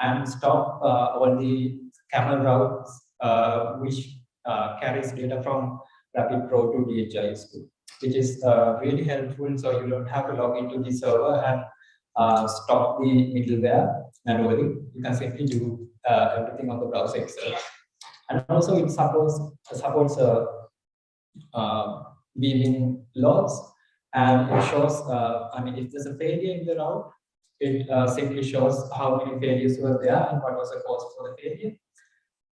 and stop uh, all the camel routes uh, which uh, carries data from Rapid Pro to DHIS2, which is uh, really helpful. So you don't have to log into the server and stop the middleware manually. You can simply do uh, everything on the browser itself. And also it supports supports uh, beaming logs and it shows, uh, I mean, if there's a failure in the route, it uh, simply shows how many failures were there and what was the cause for the failure.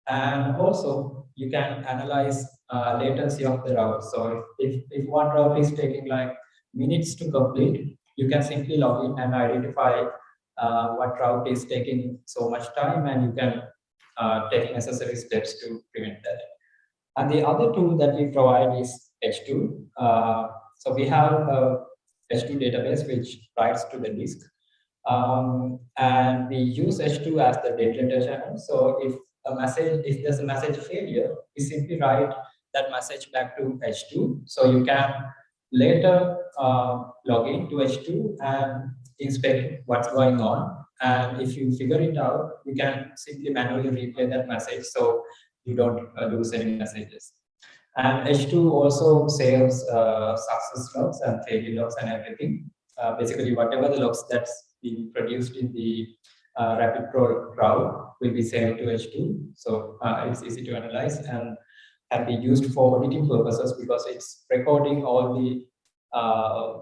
And also, you can analyze uh, latency of the route. So if, if one route is taking like minutes to complete, you can simply log in and identify uh, what route is taking so much time and you can uh, take necessary steps to prevent that. And the other tool that we provide is H2. Uh, so we have a H2 database which writes to the disk. Um, and we use H2 as the data channel. So if a message, if there's a message failure, we simply write that message back to H2. So you can later uh, log in to H2 and inspect what's going on. And if you figure it out, you can simply manually replay that message so you don't uh, lose any messages. And H2 also saves uh, success logs and failure logs and everything. Uh, basically, whatever the logs that's being produced in the uh, Rapid crowd will be saved to H2. So uh, it's easy to analyze and can be used for auditing purposes because it's recording all the, uh,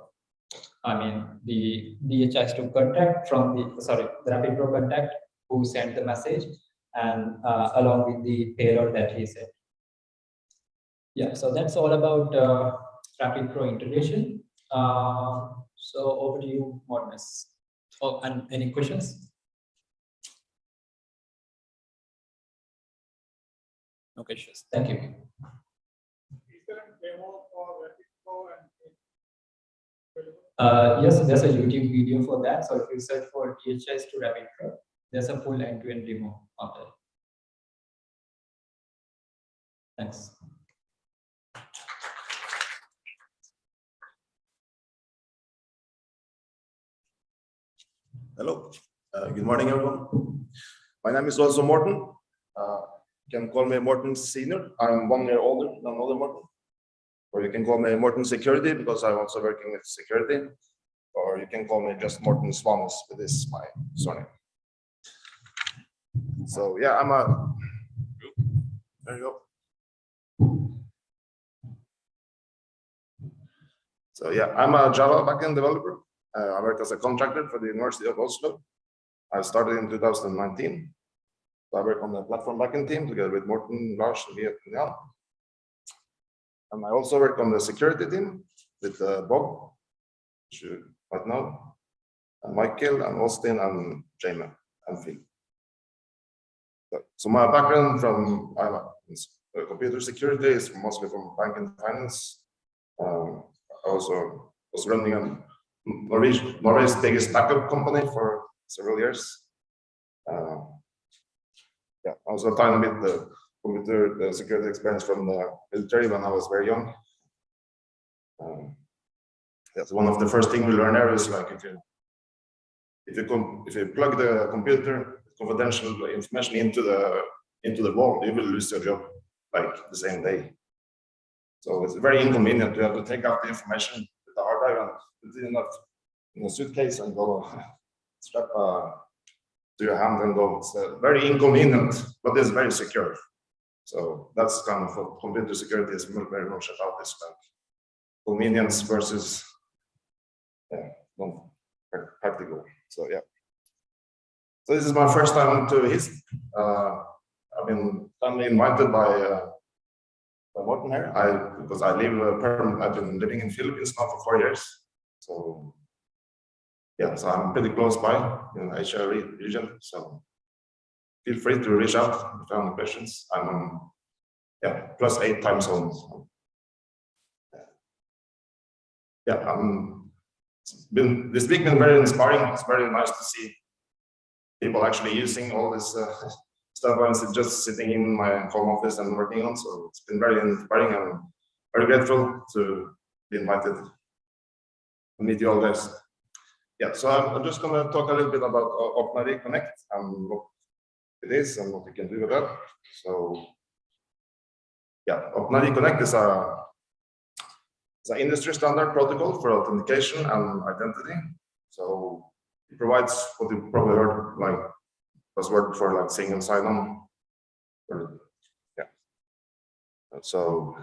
I mean, the DHIS2 contact from the, sorry, the Rapid Pro contact who sent the message and uh, along with the payload that he sent. Yeah, so that's all about uh, Rapid Pro integration. Uh, so over to you, Mortness. Oh, and any questions? No questions. Thank you. Is there a demo for Rapid Pro and? Uh, yes, there's a YouTube video for that. So if you search for DHIS2 Rapid Pro, there's a full end-to-end demo of that. Thanks. Hello, uh, good morning, everyone. My name is also Morten. Uh, you can call me Morten Senior. I'm one year older than other Morten. Or you can call me Morten Security because I'm also working with security. Or you can call me just Morten Svanes, but this is my surname. So yeah, I'm a. There you go. So yeah, I'm a Java backend developer. Uh, I work as a contractor for the University of Oslo. I started in 2019. So I work on the platform backend team together with Morten, Lars, and Viet. And I also work on the security team with uh, Bob, you might know, and Michael, and Austin, and Jamie, and Phil. So, so my background from I'm a- uh, computer security is mostly from bank and finance. Um, I also was running an Norway's, Norway's biggest backup company for several years. Uh, yeah, also a tiny bit the computer the security experience from the military when I was very young. Um, that's one of the first things we learn there is like if you if you if you plug the computer confidential information into the into the wall, you will lose your job like the same day. So it's very inconvenient to have to take out the information with the hard drive and put it in a, in a suitcase and go strap uh, to your hand and go. It's uh, very inconvenient, but it's very secure. So that's kind of what computer security is very much about this like convenience versus yeah, non practical. So yeah. So this is my first time to his. Uh, I've been kindly invited by uh, by Morten here. I because I live uh, I've been living in Philippines now for four years. So yeah, so I'm pretty close by in Asia region. So feel free to reach out if you have any questions. I'm on yeah plus eight time zones. Yeah, I'm it's been this week been very inspiring. It's very nice to see people actually using all this uh, stuff I was just sitting in my home office and working on. So it's been very inspiring and very grateful to be invited to meet you all guys. Yeah, so I'm, I'm just going to talk a little bit about OpenID Connect and what it is and what you can do with that. So yeah, OpenID Connect is a it's an industry standard protocol for authentication and identity. So it provides what you probably heard like buzzword for like single sign-on. Yeah. So.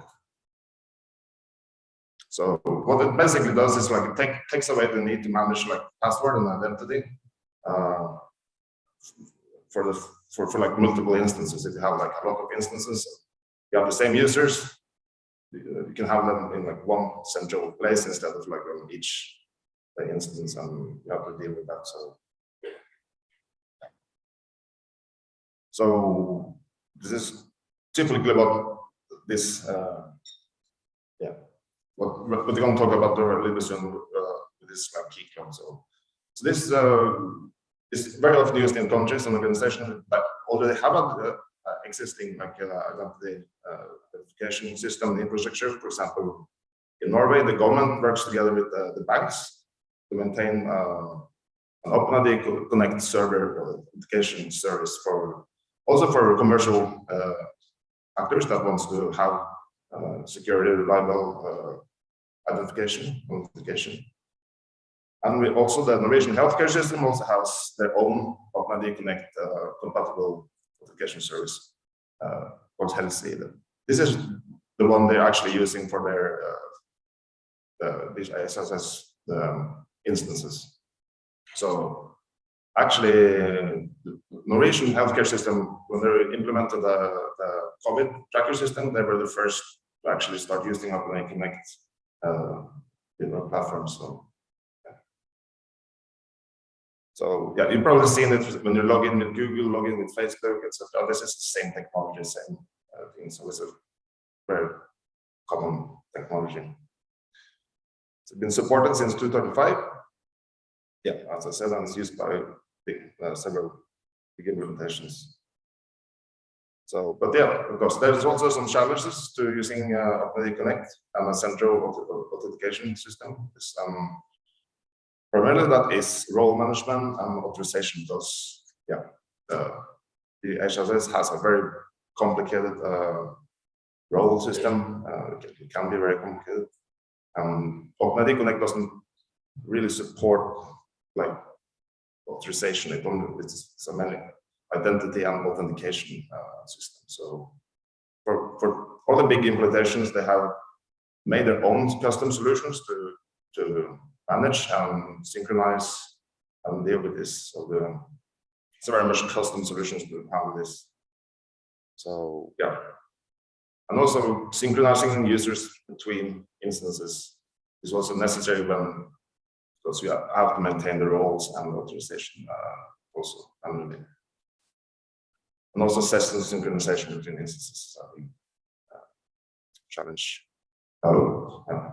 So what it basically does is like it take, takes away the need to manage like password and identity. Uh, for the for, for like multiple instances, if you have like a lot of instances, you have the same users. You you can have them in like one central place instead of like on each uh, instance, and you have to deal with that. So So this is typically about this, uh, yeah, what, what we're going to talk about a little bit uh, this like key. So, so this uh, is very often used in countries and organizations that already have an uh, existing like uh, identity uh, verification system infrastructure. For example, in Norway, the government works together with the banks to maintain an OpenID Co- Connect server authentication service for also for commercial actors that wants to have uh, security, reliable uh, identification, authentication. And we also, the Norwegian healthcare system also has their own OpenID Connect uh, compatible authentication service uh, called HelseID. This is the one they're actually using for their uh, uh, these SSS um, instances. So actually, the Norwegian healthcare system, when they implemented the, the COVID tracker system, they were the first to actually start using OpenID Connect uh, know, platform. So. So yeah, you've probably seen it when you log in with Google, log in with Facebook, etc. This is the same technology, same uh, thing. So it's a very common technology. It's been supported since 2005. Yeah, as I said, and it's used by uh, several big implementations. So, but yeah, of course, there's also some challenges to using uh, Connect and a central authentication system. It's, um, primarily that is role management and authorization. Those, yeah, uh, the HSS has a very complicated uh, role system. Uh, it, can, be very complicated. Um, OpenID Connect doesn't really support like authorization. It only it's so many identity and authentication uh, system. So for, for all the big implementations, they have made their own custom solutions to, to manage and synchronize and deal with this. So the, it's very much custom solutions to handle this. So yeah. And also synchronizing users between instances is also necessary when because you have to maintain the roles and authorization uh, also and also session synchronization between instances is a big uh, challenge. Oh, yeah.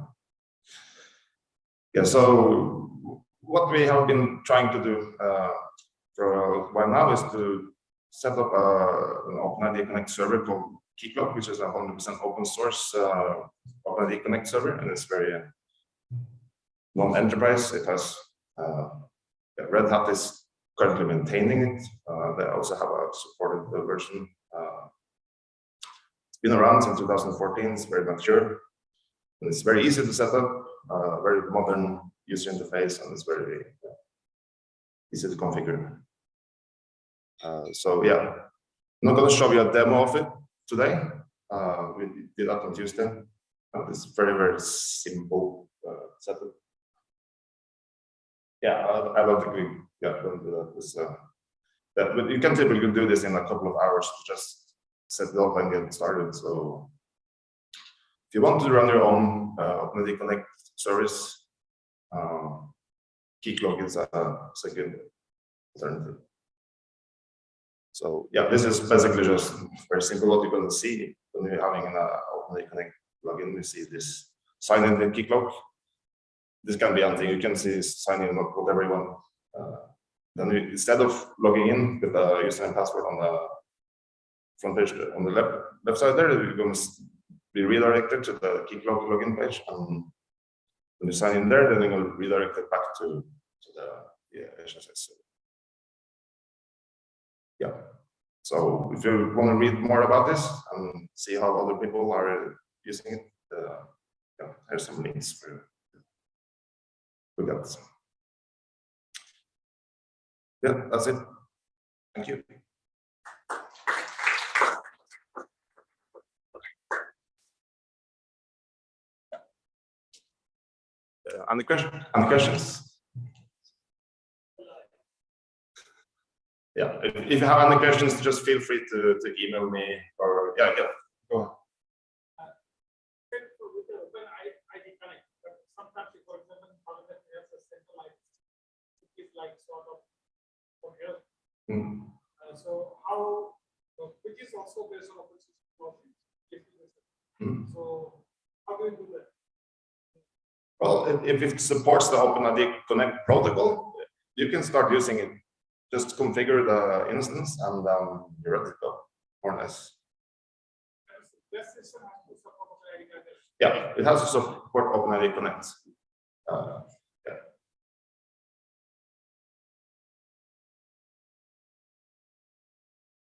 Yeah, so what we have been trying to do uh, for a while now is to set up a, an OpenID Connect server called Keycloak, which is a 100% open source uh, OpenID Connect server, and it's very uh, non-enterprise. It has uh, Red Hat is currently maintaining it. Uh, they also have a supported version. Uh, it's been around since 2014. It's very mature. And it's very easy to set up. Uh, very modern user interface, and it's very easy to configure. Uh, so yeah, I'm not going to show you a demo of it today. Uh, we did that on Tuesday. And it's very very simple uh, setup. Yeah, I, I don't think we yeah, don't do that. This, uh, that, but you can typically do this in a couple of hours to just set it up and get started. So if you want to run your own uh, OpenID Connect service, um, Keycloak is a, is a good alternative. So yeah, this is basically just very simple what going to see when you're having an uh, OpenID Connect plugin. You see this sign in the Keycloak. This can be anything. You can see sign in whatever you want. Uh, then we, instead of logging in with the username and password on the front page on the left left side there, you're going to be redirected to the Keycloak login page. And in there, then you're redirect it back to, to the yeah, HSS. Yeah. So if you want to read more about this and see how other people are using it, uh, yeah, there's some links for you. Yeah, that's it. Thank you. Uh, any question? Any questions? Yeah, if, if you have any questions, just feel free to, to email me or yeah, yeah. Go on. Mm. Uh, so how, which is also based on open technology. Mm. So how do you do that? Well, if- it supports the OpenID Connect protocol, you can start using it. Just configure the instance and um, you're ready to go, more or less. Yeah, it has to support OpenID Connect. Uh, yeah.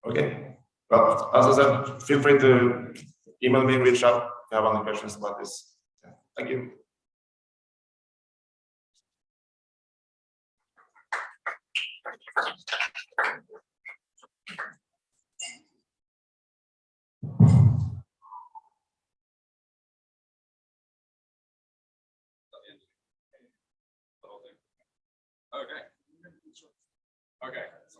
Okay, well, as I said, feel free to email me, reach out if you have any questions about this. Yeah, Thank you. Okay. Okay, so.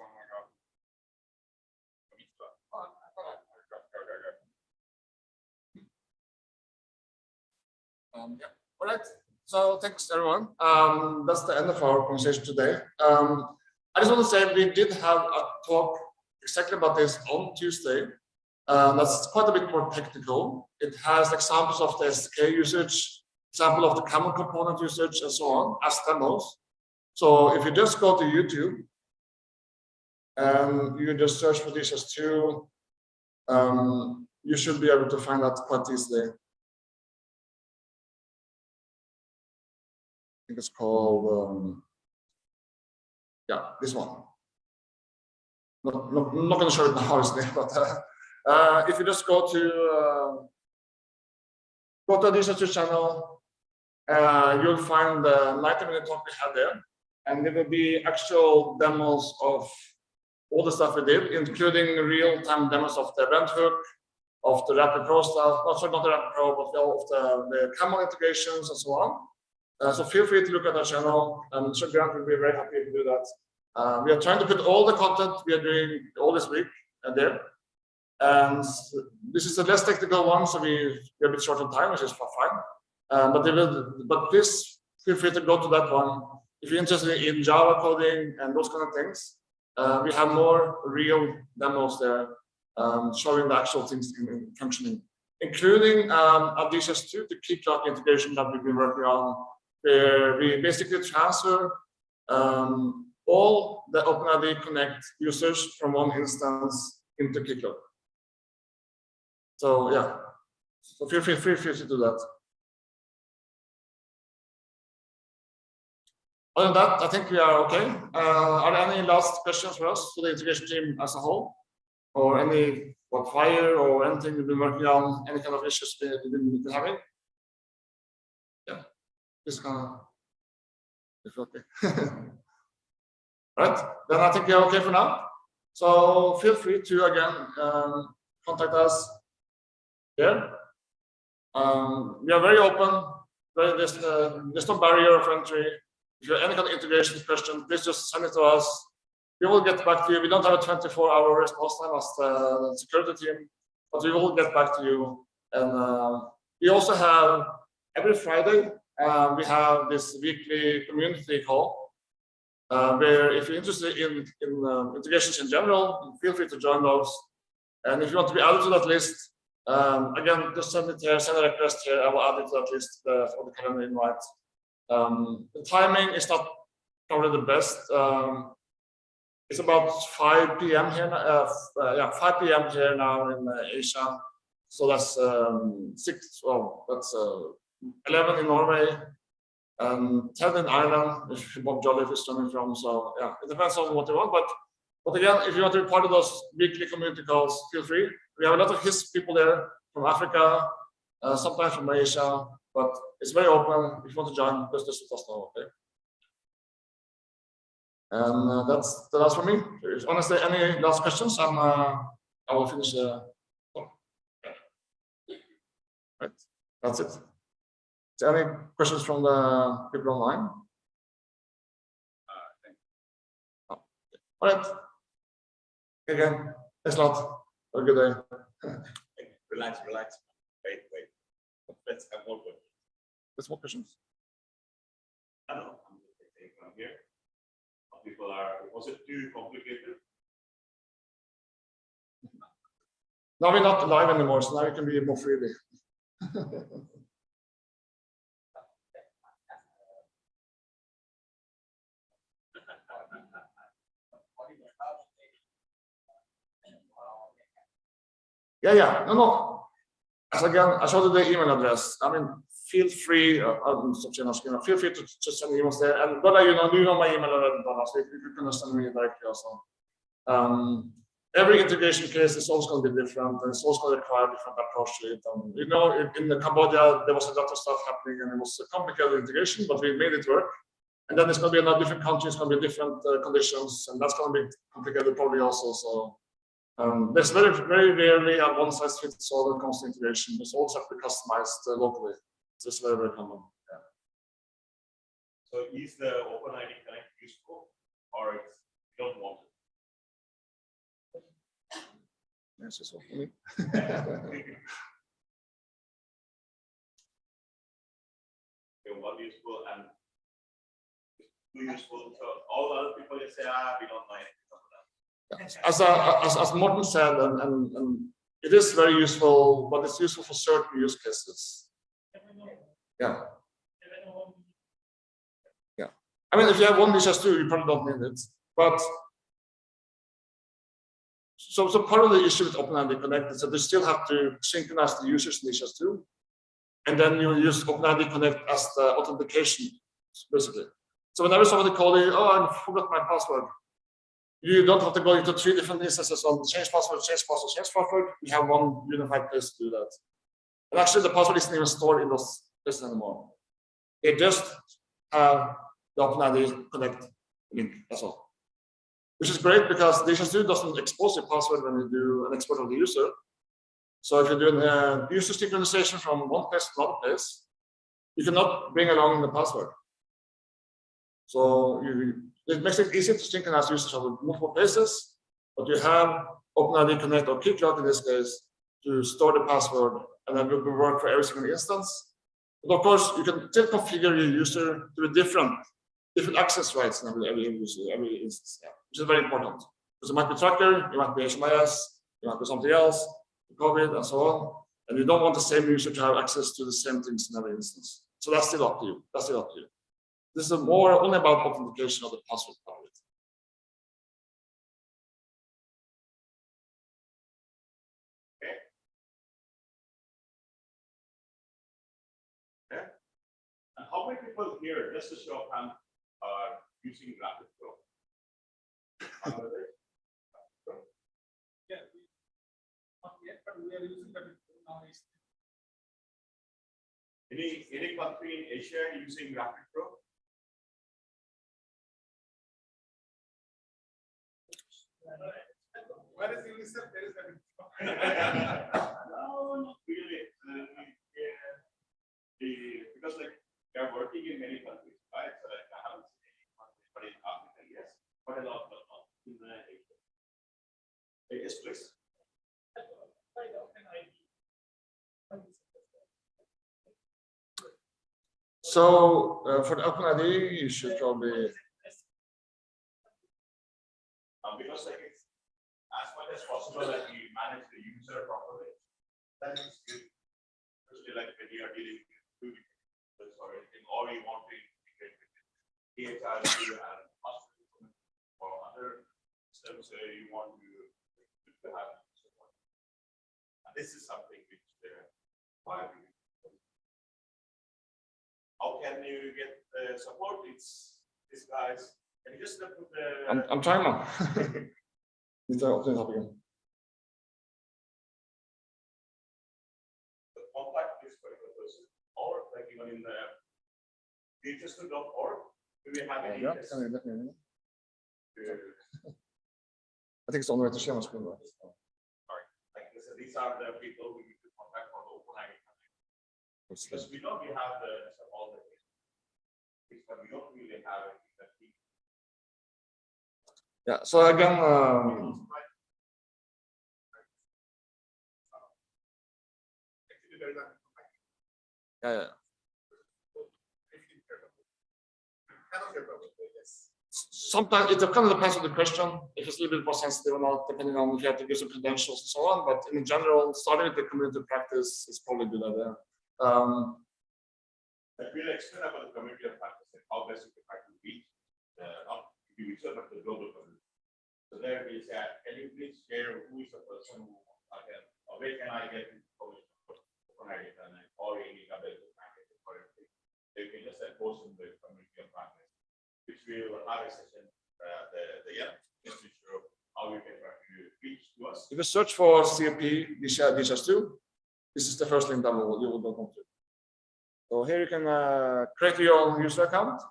Um, yeah, all right. So thanks everyone. Um, that's the end of our conversation today. Um, I just want to say we did have a talk exactly about this on Tuesday. Um, that's quite a bit more technical. It has examples of the SDK usage, example of the common component usage, and so on as demos. So if you just go to YouTube and you just search for DHIS2, um, you should be able to find that quite easily. I think it's called, um, yeah, this one. Not, not, not going to show it now, obviously, but uh, uh, if you just go to uh, go to this YouTube channel, uh, you'll find the 90 minute talk we had there, and there will be actual demos of all the stuff we did, including real-time demos of the event hook, of the Rapid Pro stuff, not sorry, not the Rapid Pro, but of the, the camel integrations and so on. Uh, so feel free to look at our channel. and sure Grant will be very happy to do that. Uh, we are trying to put all the content we are doing all this week and there. And this is a less technical one, so we, we're a bit short on time, which is fine. Um, but will, but please feel free to go to that one if you're interested in Java coding and those kind of things. Uh, we have more real demos there um, showing the actual things in, in functioning, including um, Additions 2, the Keycloak integration that we've been working on, where we basically transfer um, all the OpenID Connect users from one instance into Keycloak. So yeah, so feel free, feel free to do that. Other than that, I think we are okay. Uh, are there any last questions for us, for the integration team as a whole? Or any, what FHIR or anything we've been working on, any kind of issues we- we've been having? Yeah, this kind of, if okay. Right, then I think we're okay for now. So feel free to again um, contact us here. Um, we are very open. There- There's, uh, there's no barrier of entry. If you have any kind of integration question, please just send it to us. We will get back to you. We don't have a 24 hour response time as the security team, but we will get back to you. And uh, we also have every Friday, uh, we have this weekly community call uh, where if you're interested in, in um, integrations in general, feel free to join those. And if you want to be added to that list, um, again, just send it here, send a request here. I will add it to that list uh, for the calendar invite. Um, the timing is not probably the best. Um, it's about 5 p.m. here, uh, uh, yeah, 5 p.m. here now in uh, Asia. So that's um, six, well, that's 11 in Norway, and 10 in Ireland, if Bob Jolliffe is coming from. So yeah, it depends on what you want. But but again, if you want to be part of those weekly community calls, feel free. We have a lot of HISP people there from Africa, uh, sometimes from Asia, but it's very open. If you want to join, just let us know. Okay. And uh, that's the last for me. There's honestly any last questions, I'm uh, I will finish the. talk. Right, that's it. Any questions from the people online? Oh, All right. Again, lot. Have a good day. Relax, relax. Wait, wait. Let's have one question. There's more questions? I don't know. I'm just taking from here. Some People are, was it too complicated? Now we're not live anymore, so now you can be more freely. Yeah, yeah, no, no. As again, I showed you the email address. I mean, feel free, uh, um, feel free to just send emails there. And Donna, you know, you know my email address? So if you can send me directly also. Um, every integration case is always going to be different, and it's always going to require a different approach to it. And you know, in, in Cambodia, there was a lot of stuff happening, and it was a complicated integration, but we made it work. And then it's going to be another different country, it's going to be different uh, conditions, and that's going to be complicated probably also. So um, there's very, very rarely a one size fits all when it comes to integration. It's also have to be customized uh, locally. This is very, very common. Yeah. So is the OpenID Connect useful or it's, you don't want Yes, it's all for me. it? Okay, one useful and two useful, so all other people just say, ah, we don't mind. As, uh, as, as Morten said, and, and, and it is very useful, but it's useful for certain use cases. Yeah. Yeah. I mean, if you have one DHIS2, you probably don't need it, but so, so part of the issue with OpenID Connect is that they still have to synchronize the users in DHIS2, and then you use OpenID Connect as the authentication, basically. So whenever somebody calls you, oh, I forgot my password, you don't have to go into three different instances on change password, change password, change password. You have one unified place to do that. And actually, the password isn't even stored in those places anymore. They just have the OpenID Connect link. That's all. Which is great because DHIS2 doesn't expose your password when you do an export of the user. So if you're doing a uh, user synchronization from one place to another place, you cannot bring along the password. So you, it makes it easier to synchronize users over multiple places, but you have OpenID Connect or Keycloak in this case to store the password, and then it will work for every single instance. But of course, you can still configure your user to be different, different access rights in every, every user, every instance, yeah, which is very important. Because it might be tracker, it might be HMIS, it might be something else, COVID, and so on. And you don't want the same user to have access to the same things in every instance. So that's still up to you. That's still up to you. This is more only about authentication of the password part of it. And how many people here, just to show of hand, uh, are using Rapid Pro? Yeah. we- Not yet, but we are using that now. Any, any country in Asia using Rapid Where is UNICEF? There is. No, not really. Uh, yeah. The, because like, they are working in many countries, right? So like, I haven't seen any but in Africa, yes, but a lot, but not in the Asia. Yes, please. So uh, for the OpenID, you should probably Um, because like, it's as much as possible that we manage the user properly. That is good. Especially like when you are dealing with users or anything, or you want to integrate with EHR and hospital or other systems where you want to to have. support. And this is something which uh, why we. How can you get the support? It's these guys. Can you just look at the. I'm, I'm trying now. Need to open it up again. the contact this particular person, or like even in the register.org, do we have any? Yeah, let me I think it's on the way to share my screen. right? Like, this- these are the people we need to contact for the open ID. Because we know we have the, all the. But we don't really have it. That we- Yeah, so again, um, yeah, yeah. Sometimes it kind of depends on the question, if it's a little bit more sensitive or not, depending on if you have to give some credentials and so on, but in general, starting with the community practice is probably a good idea. Um, Like, we'll explain about the community of practice, and how best you can try to reach, uh, not individual, but the global community. So there we say, can you please share who is the person who I can, or where can I get information for open ID and or any other package or anything. They can just uh, post in the community of practice, which we will have a session, uh, the, the, yeah, just to show how we can reach to us? If you search for COP DHIS2, this is the first link that will, you will go to. So here you can uh, create your own user account,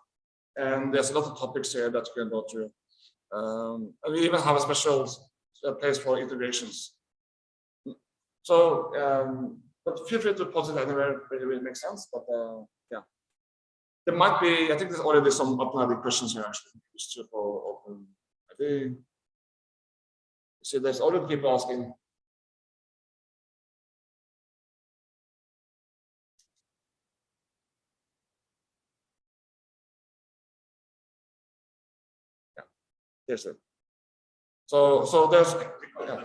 and there's a lot of topics here that you can go through. Um, and we even have a special uh, place for integrations. So, um, but feel free to post it anywhere where it really makes sense. But uh, yeah, there might be. I think there's already some open questions here actually. Just for open. I think. See, there's already people asking. There's sir. So, so there's. Yeah.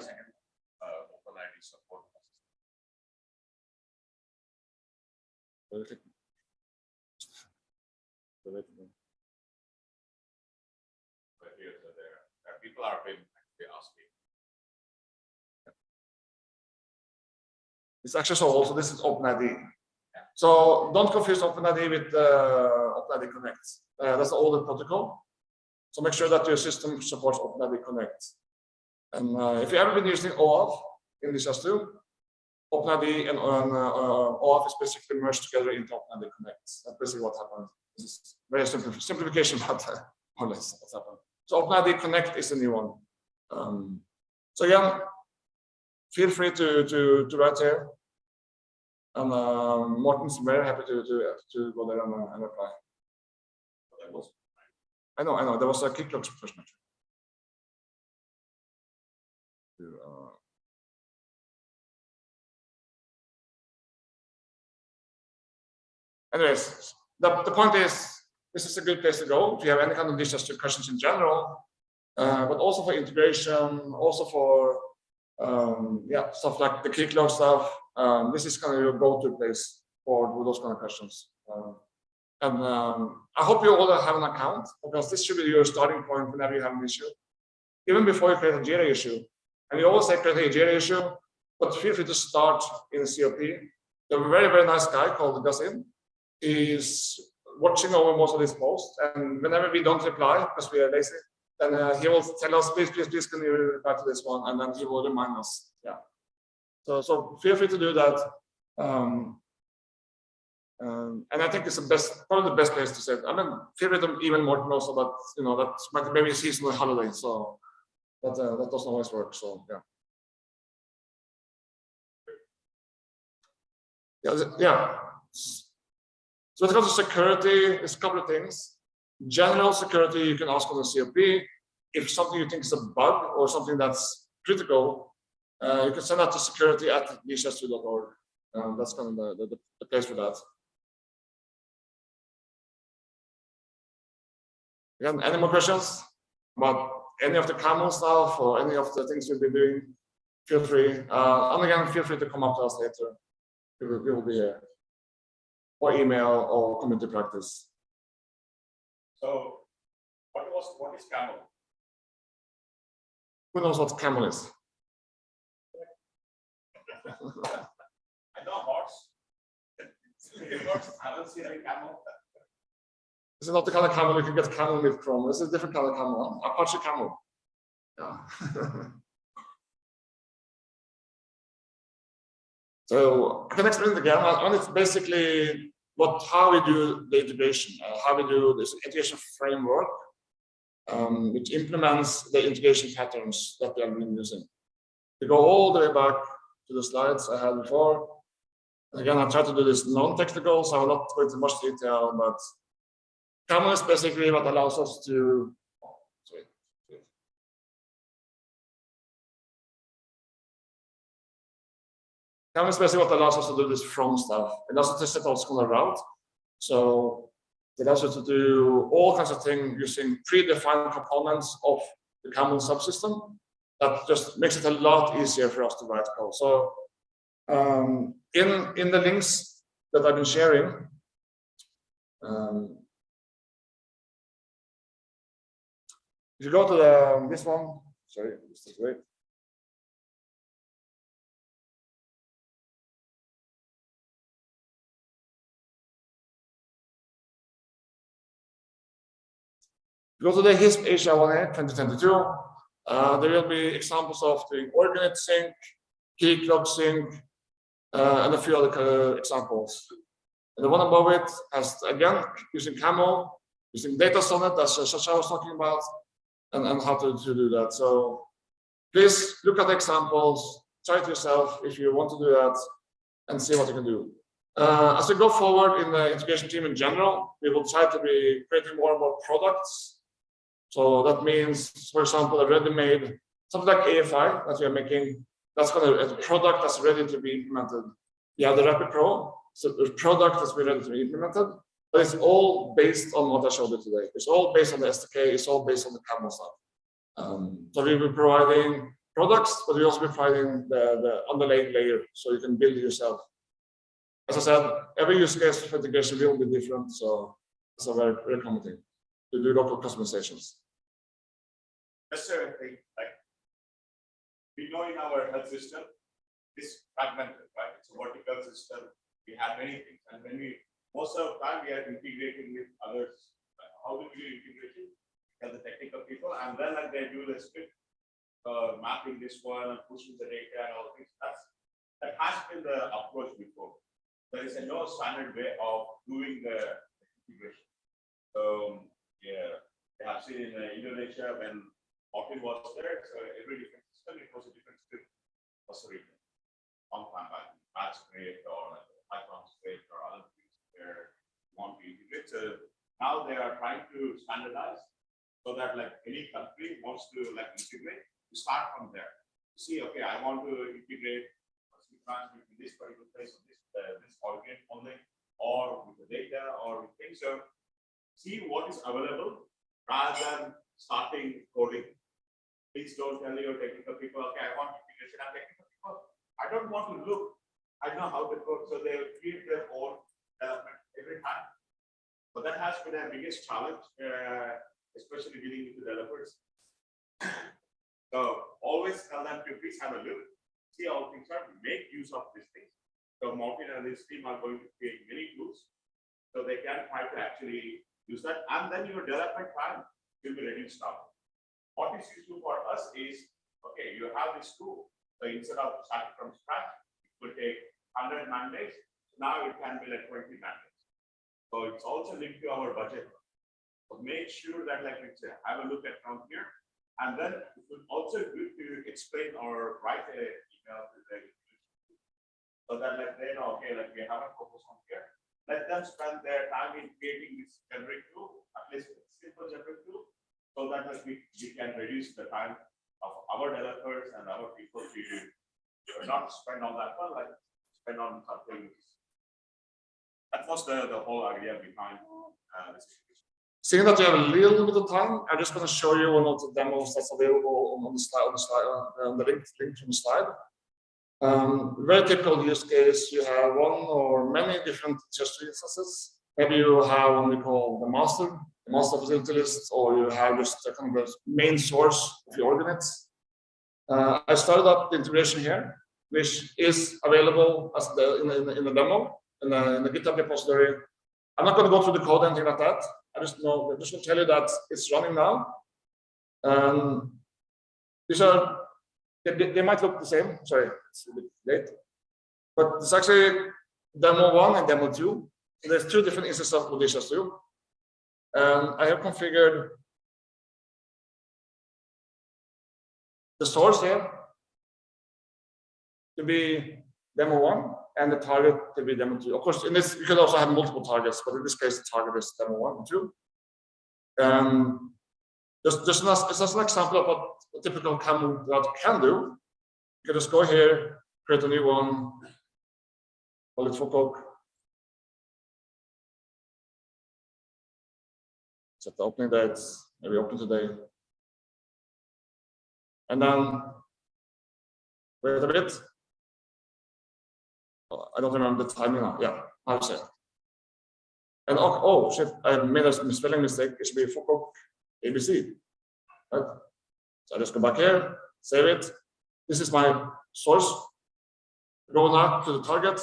people are asking. It's actually so also this is OpenID. So don't confuse OpenID with uh, OpenID Connect. Uh, that's the older protocol. So make sure that your system supports OpenID Connect. And uh, if you ever been using OAuth in DHIS2, OpenID and uh, OAuth is basically merged together into OpenID Connect. That's basically what happened. This is very simple simplification, but uh, more or less what's happened. So OpenID Connect is the new one. Um, so again, feel free to to to write here. And uh, very happy to to to go there and, uh, and. That was- I know, I know. There was a Keycloak question actually. Uh, Anyways, the, the point is, this is a good place to go if you have any kind of DHIS2 questions in general, uh, but also for integration, also for um, yeah, stuff like the Keycloak stuff. Um, this is kind of your go-to place for those kind of questions. Um, and um, I hope you all have an account because this should be your starting point whenever you have an issue, even before you create a Jira issue. And you always say create a Jira issue, but feel free to start in COP. There's a very, very nice guy called Gasin. He's watching over most of these posts, and whenever we don't reply because we are lazy, then uh, he will tell us, please, please, please, can you reply to this one? And then he will remind us. Yeah. So, so feel free to do that. Um, um, and I think it's the best, probably the best place to say it. I mean, to even more also that, you know, that might maybe a seasonal holiday. So that, uh, that doesn't always work. So, yeah. Yeah, yeah. So when it comes to security, it's a couple of things. General security, you can ask on the COP. If something you think is a bug or something that's critical, uh, you can send that to security at dhis2.org. Um, that's kind of the, the, the place for that. Any more questions about any of the camel stuff or any of the things we've been doing? Feel free. Uh, and again, feel free to come up to us later. We will, we will be here. Or email or community practice. So what was, what is camel? Who knows what camel is? I know horse. Horse, I don't see any camel. This is not the kind of camel you can get camel milk from. This is a different kind of camel. Apache camel. Yeah. so I can explain it again. And it's basically what how we do the integration, uh, how we do this integration framework, um, which implements the integration patterns that we have been using. We go all the way back to the slides I had before. Again, I try to do this non-technical, so I will not go into much detail, but Camel is basically what allows us to. Camel is basically what allows us to do this from stuff. It allows us to set what's called a route. So it allows us to do all kinds of things using predefined components of the Camel subsystem. That just makes it a lot easier for us to write code. So um, in in the links that I've been sharing. Um, If you go to the this one, sorry, this is great. Go to the HISP Asia 1A 2022. Uh, there will be examples of doing org unit sync, Keycloak sync, uh, and a few other examples. And the one above it has, again, using Camel, using DataSonnet, as Shasha was talking about, and, and how to, to do that. So please look at examples, try it yourself if you want to do that, and see what you can do. Uh, as we go forward in the integration team in general, we will try to be creating more and more products. So that means, for example, a ready-made, something like AEFI that we are making, that's kind of a product that's ready to be implemented. Yeah, the Rapid Pro, so the product that's ready to be implemented, but it's all based on what I showed you today. It's all based on the SDK, it's all based on the Camel stuff. Um, so we will be providing products, but we also be providing the, the underlying layer, so you can build yourself. As I said, every use case for integration will be different, so it's a very, very common thing to do local customizations. Just a thing, like, we know in our health system, this fragmented, right? It's a vertical system. We have many things, and when we, most of the time, we are integrating with others. How do we do integration? Tell the technical people, and then like they do the script, uh, mapping this one and pushing the data and all things. That's, that has been the approach before. There is a no standard way of doing the integration. Um, yeah, I have seen in uh, Indonesia when Morten was there, so every different system, it was a different script was written. On time, like batch script or like Python script or other want to integrate. So now they are trying to standardize so that like any country wants to like integrate, you start from there. See, okay, I want to integrate transmit this particular place, of this, uh, this organ only, or with the data, or with things. So see what is available rather than starting coding. Please don't tell your technical people, okay, I want integration and technical people. I don't want to look. I know how to code, so they will create their own development every time. But that has been our biggest challenge, uh, especially dealing with the developers. So always tell them to please have a look, see how things are, make use of these things. So Morten and his team are going to create many tools. So they can try to actually use that, and then your development time will be ready reduced down. What is useful for us is, okay, you have this tool, so instead of starting from scratch, it will take hundred man days, now it can be like twenty man days. So it's also linked to our budget. So make sure that like, let's say, have a look at from here, and then it will also good to explain or write a email to the. So that like they know, okay, like we have a focus on here, let them spend their time in creating this generic tool, at least simple generic tool. So that like we, we can reduce the time of our developers and our people to not spend on that one, like spend on something. That was the, the whole idea behind uh, this. Seeing that you have a little bit of time, I'm just going to show you one of the demos that's available on, on the slide, on the slide, uh, on the link, link from the slide. Um, very typical use case, you have one or many different DHIS2 instances. Maybe you have what we call the master, the master facility list, or you have just kind of main source of your ordinates. Uh, I started up the integration here, which is available as the in in in the demo in the, in GitHub repository. I'm not going to go through the code or anything like that. I just know, I just want to tell you that it's running now. Um, these are, they, they- might look the same, sorry, it's a bit late. But it's actually demo one and demo two. There's two different instances of DHIS2. And I have configured the source here to be demo one and the target to be demo two. Of course, in this, you could also have multiple targets, but in this case, the target is demo one and two. Um, just, just as, an example of what a typical camel route can do. You can just go here, create a new one, call it Foucault. Set the opening dates, maybe open today. And then wait a bit. I don't remember the timing now. Yeah, I'll say. And oh, oh shit, I made a spelling mistake. It should be Foucault ABC. Right? So I just go back here, save it. This is my source. Go now to the target.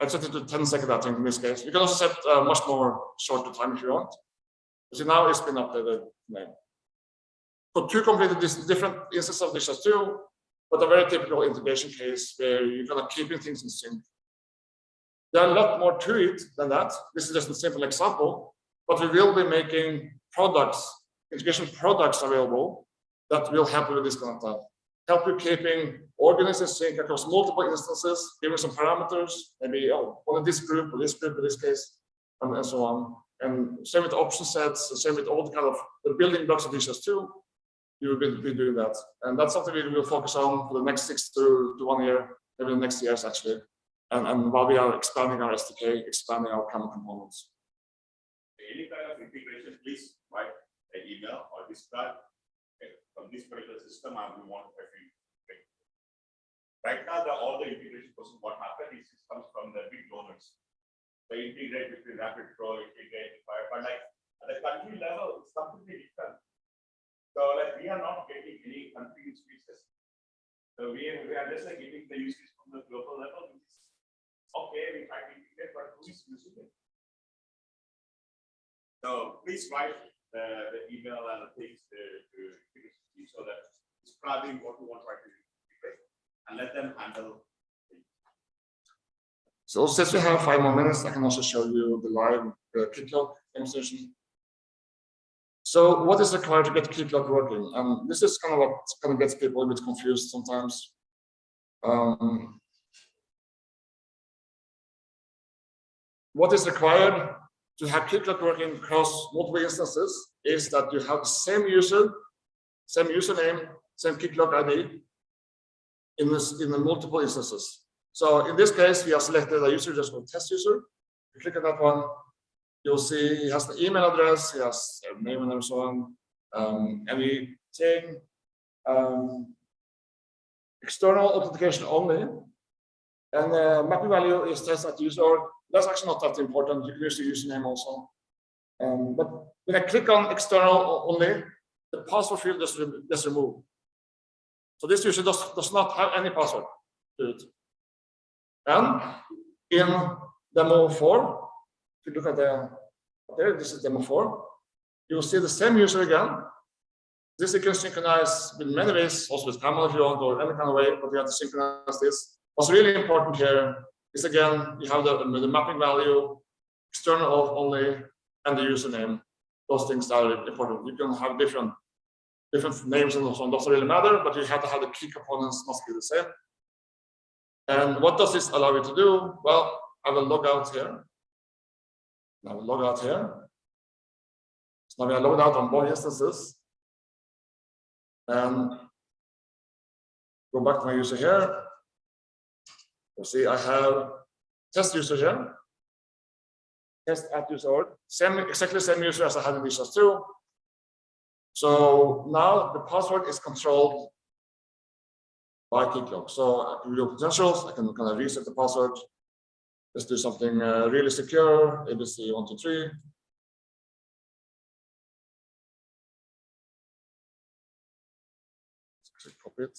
I set it to 10 seconds, I think, in this case. You can also set uh, much more shorter time if you want. See, now it's been updated name. So two completely dis- different instances of DHIS2, but a very typical integration case where you're kind of keeping things in sync. There are a lot more to it than that. This is just a simple example, but we will be making products, integration products available that will help you with this kind of stuff. Help you keeping org units in sync across multiple instances, giving some parameters, maybe oh, one of this group or this group in this case, and, and so on. And same with option sets, same with all the kind of the building blocks of as two. You will be, doing that. And that's something we will focus on for the next six to, to one year, maybe the next years actually. And, and while we are expanding our SDK, expanding our common components. Any kind of integration, please write an email or describe eh, okay, from this particular system, I will want every. Right now, the, all the integration process, what happened is it comes from the big donors. They integrate between Rapid Pro, integrate, but like at the country level, it's completely different. So like we are not getting any country use cases. So we are, we are just like getting the use case from the global level, which is okay, we try to integrate, but who is using it? So please write the, the email and the things to, to, to- so that describing what you want to integrate and let them handle. So since we have five more minutes, I can also show you the live uh, demonstration. So what is required to get Keycloak working? And this is kind of what kind of gets people a bit confused sometimes. Um, what is required to have Keycloak working across multiple instances is that you have the same user, same username, same Keycloak ID in this in the multiple instances. So in this case, we have selected a user just called test user. You click on that one, you'll see he has the email address, he has a name and so on. Um, anything um, external authentication only. And the mapping value is test at user. That's actually not that important. You can use the username also. Um, but when I click on external only, the password field is, is removed. So this user does, does not have any password to it. And in demo four, if you look at the, there, this is demo four, you will see the same user again. This you can synchronize with many ways, also with Camel if you want, or any kind of way, but you have to synchronize this. What's really important here is again, you have the, the mapping value, external auth only, and the username. Those things are important. You can have different different names and so on, doesn't really matter, but you have to have the key components must be the same. And what does this allow you to do? Well, I will log out here. I will log out here. So now we are logged out on both instances. And go back to my user here. You see, I have test user here. Test at user org. Same, exactly same user as I had in DHIS2. So now the password is controlled by Keycloak. So I can do potentials, I can kind of reset the password. Let's do something uh, really secure, ABC one, two, three. Actually Copy it.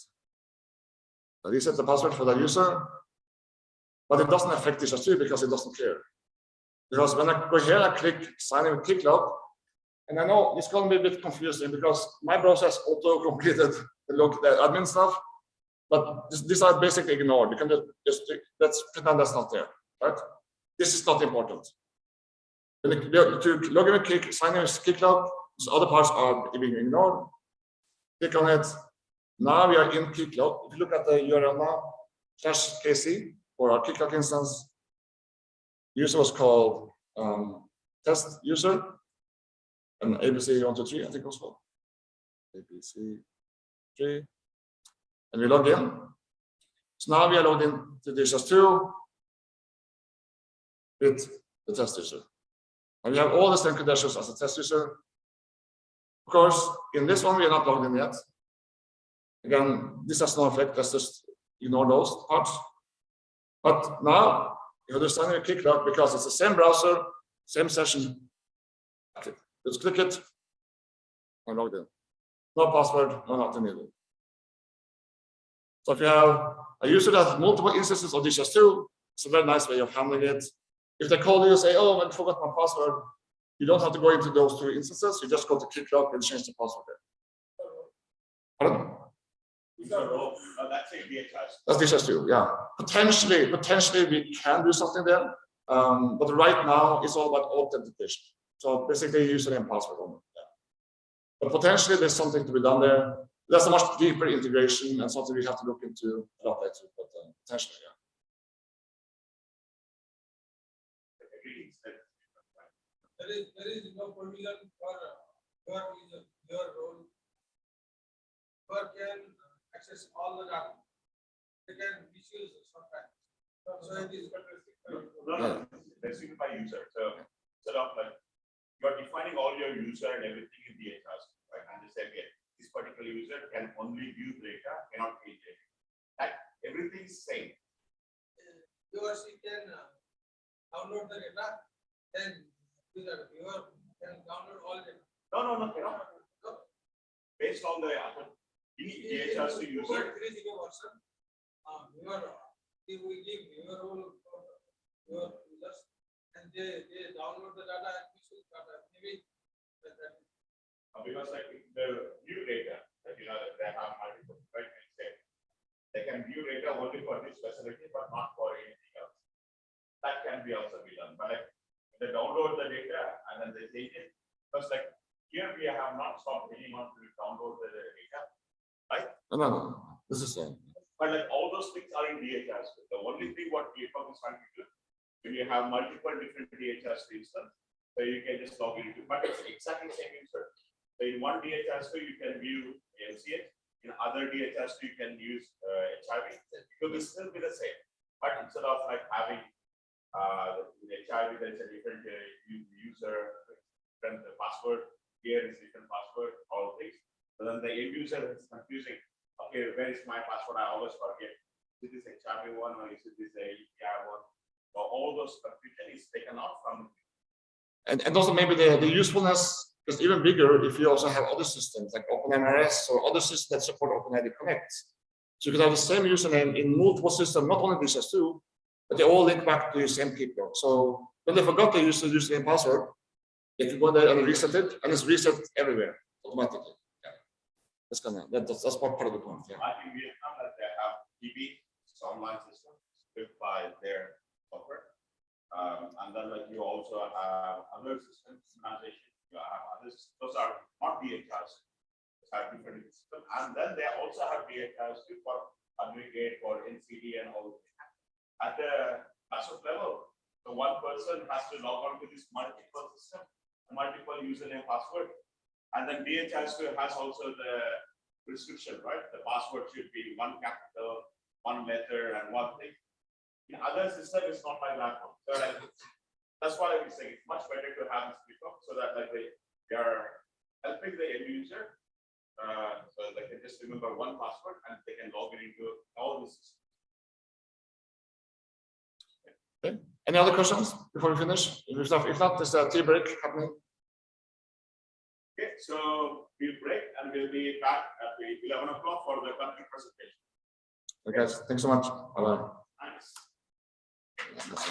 I reset the password for the user, but it doesn't affect this too because it doesn't care. Because when I go here, I click sign in with Keycloak, and I know it's going to be a bit confusing because my browser has auto completed the log the admin stuff, but this, these are basically ignored. You can just, just let's pretend that's not there, right? This is not important. You, to log in Kick, sign in with Keycloak, these other parts are being ignored. Click on it. Now we are in Keycloak. If you look at the URL now, slash KC for our Keycloak instance, user was called um, test user and ABC one two three, I think also. ABC three. And we log in. So now we are logged in to DHIS2 with the test user. And we have all the same credentials as the test user. Of course, in this one, we are not logged in yet. Again, this has no effect. Let's just ignore those parts. But now you understand your Keycloak because it's the same browser, same session. Just click it and log in. No password, no nothing needed. So if you have a user that has multiple instances of DHIS2, it's a very nice way of handling it. If they call you and say, oh, I forgot my password, you don't have to go into those two instances. You just go to Keycloak and change the password there. Pardon? Uh, that's this too, yeah. Potentially, potentially we can do something there. Um, but right now it's all about authentication. So basically username and password only. Yeah. But potentially there's something to be done there. That's a much deeper integration and something we have to look into a lot later, but uh, potentially, yeah. Everything is there. There is, there is no provision for uh, your your role. Whoever can access all the data. They can misuse sometimes. So it is that's even by user, so sort of like, you're defining all your user and everything in the DHIS, right? And they say, okay, this particular user can only view data, cannot change data. Like, is same. You or she can uh, download the data, then user, viewer can download all data. No, no, no, cannot. Based on the, need DHIS to user, Three zero version. Um, your, if we give your role your users, and they, they download the data and misuse data, maybe. that- that- uh, because like the view data, that you know, that they have multiple, right? it's there. They can view data only for this facility, but not for anything else. That can be also be done, but like, they download the data and then they take it, because like, here we have not stopped anyone to download the data. No, no, no, this is, same. But like all those things are in DHS. The only thing what GitHub is trying to do, when you have multiple different DHS instance, so you can just log into, but it's exactly same user. So in one DHS, you can view MCH, in other DHS, you can use uh, HIV, it will still be the same. But instead of like having uh, the HIV, there's a different uh, user, different uh, password, here is different password, all things. But then the end user is confusing okay, where is my password? I always forget. Is this a HIV one or is it this a EPI one? So all those confusion is taken out from, and, and also maybe the, the usefulness is even bigger if you also have other systems like OpenMRS or other systems that support OpenID Connect. So you can have the same username in multiple systems, not only DHIS2, but they all link back to the same people. So when they forgot to use the username password, they can go there and reset it, and it's reset everywhere automatically. Yeah. That's kind of, that's, that's part of the point, yeah. I think Vietnam, that they have DB, online system, built by their software. Um, and then like you also have other systems, organization, you have others, those are not system, and then they also have DHRs for aggregate, for NCD and all. At the massive level, the one person has to log on to this multiple system, multiple username, password. And then DHIS has also the restriction, right? The password should be one capital, one letter and one thing. In other system, it's not like that one. So like, that's why I was saying it's much better to have this before so that like they, they are helping the end user. Uh, so they can just remember one password and they can log it into all the systems. Okay. Any other questions before we finish? If not, if not there's a tea break happening. Okay, so we'll break and we'll be back at 11 o'clock for the country presentation. Okay, guys, thanks so much. Bye bye. Thanks. Thanks.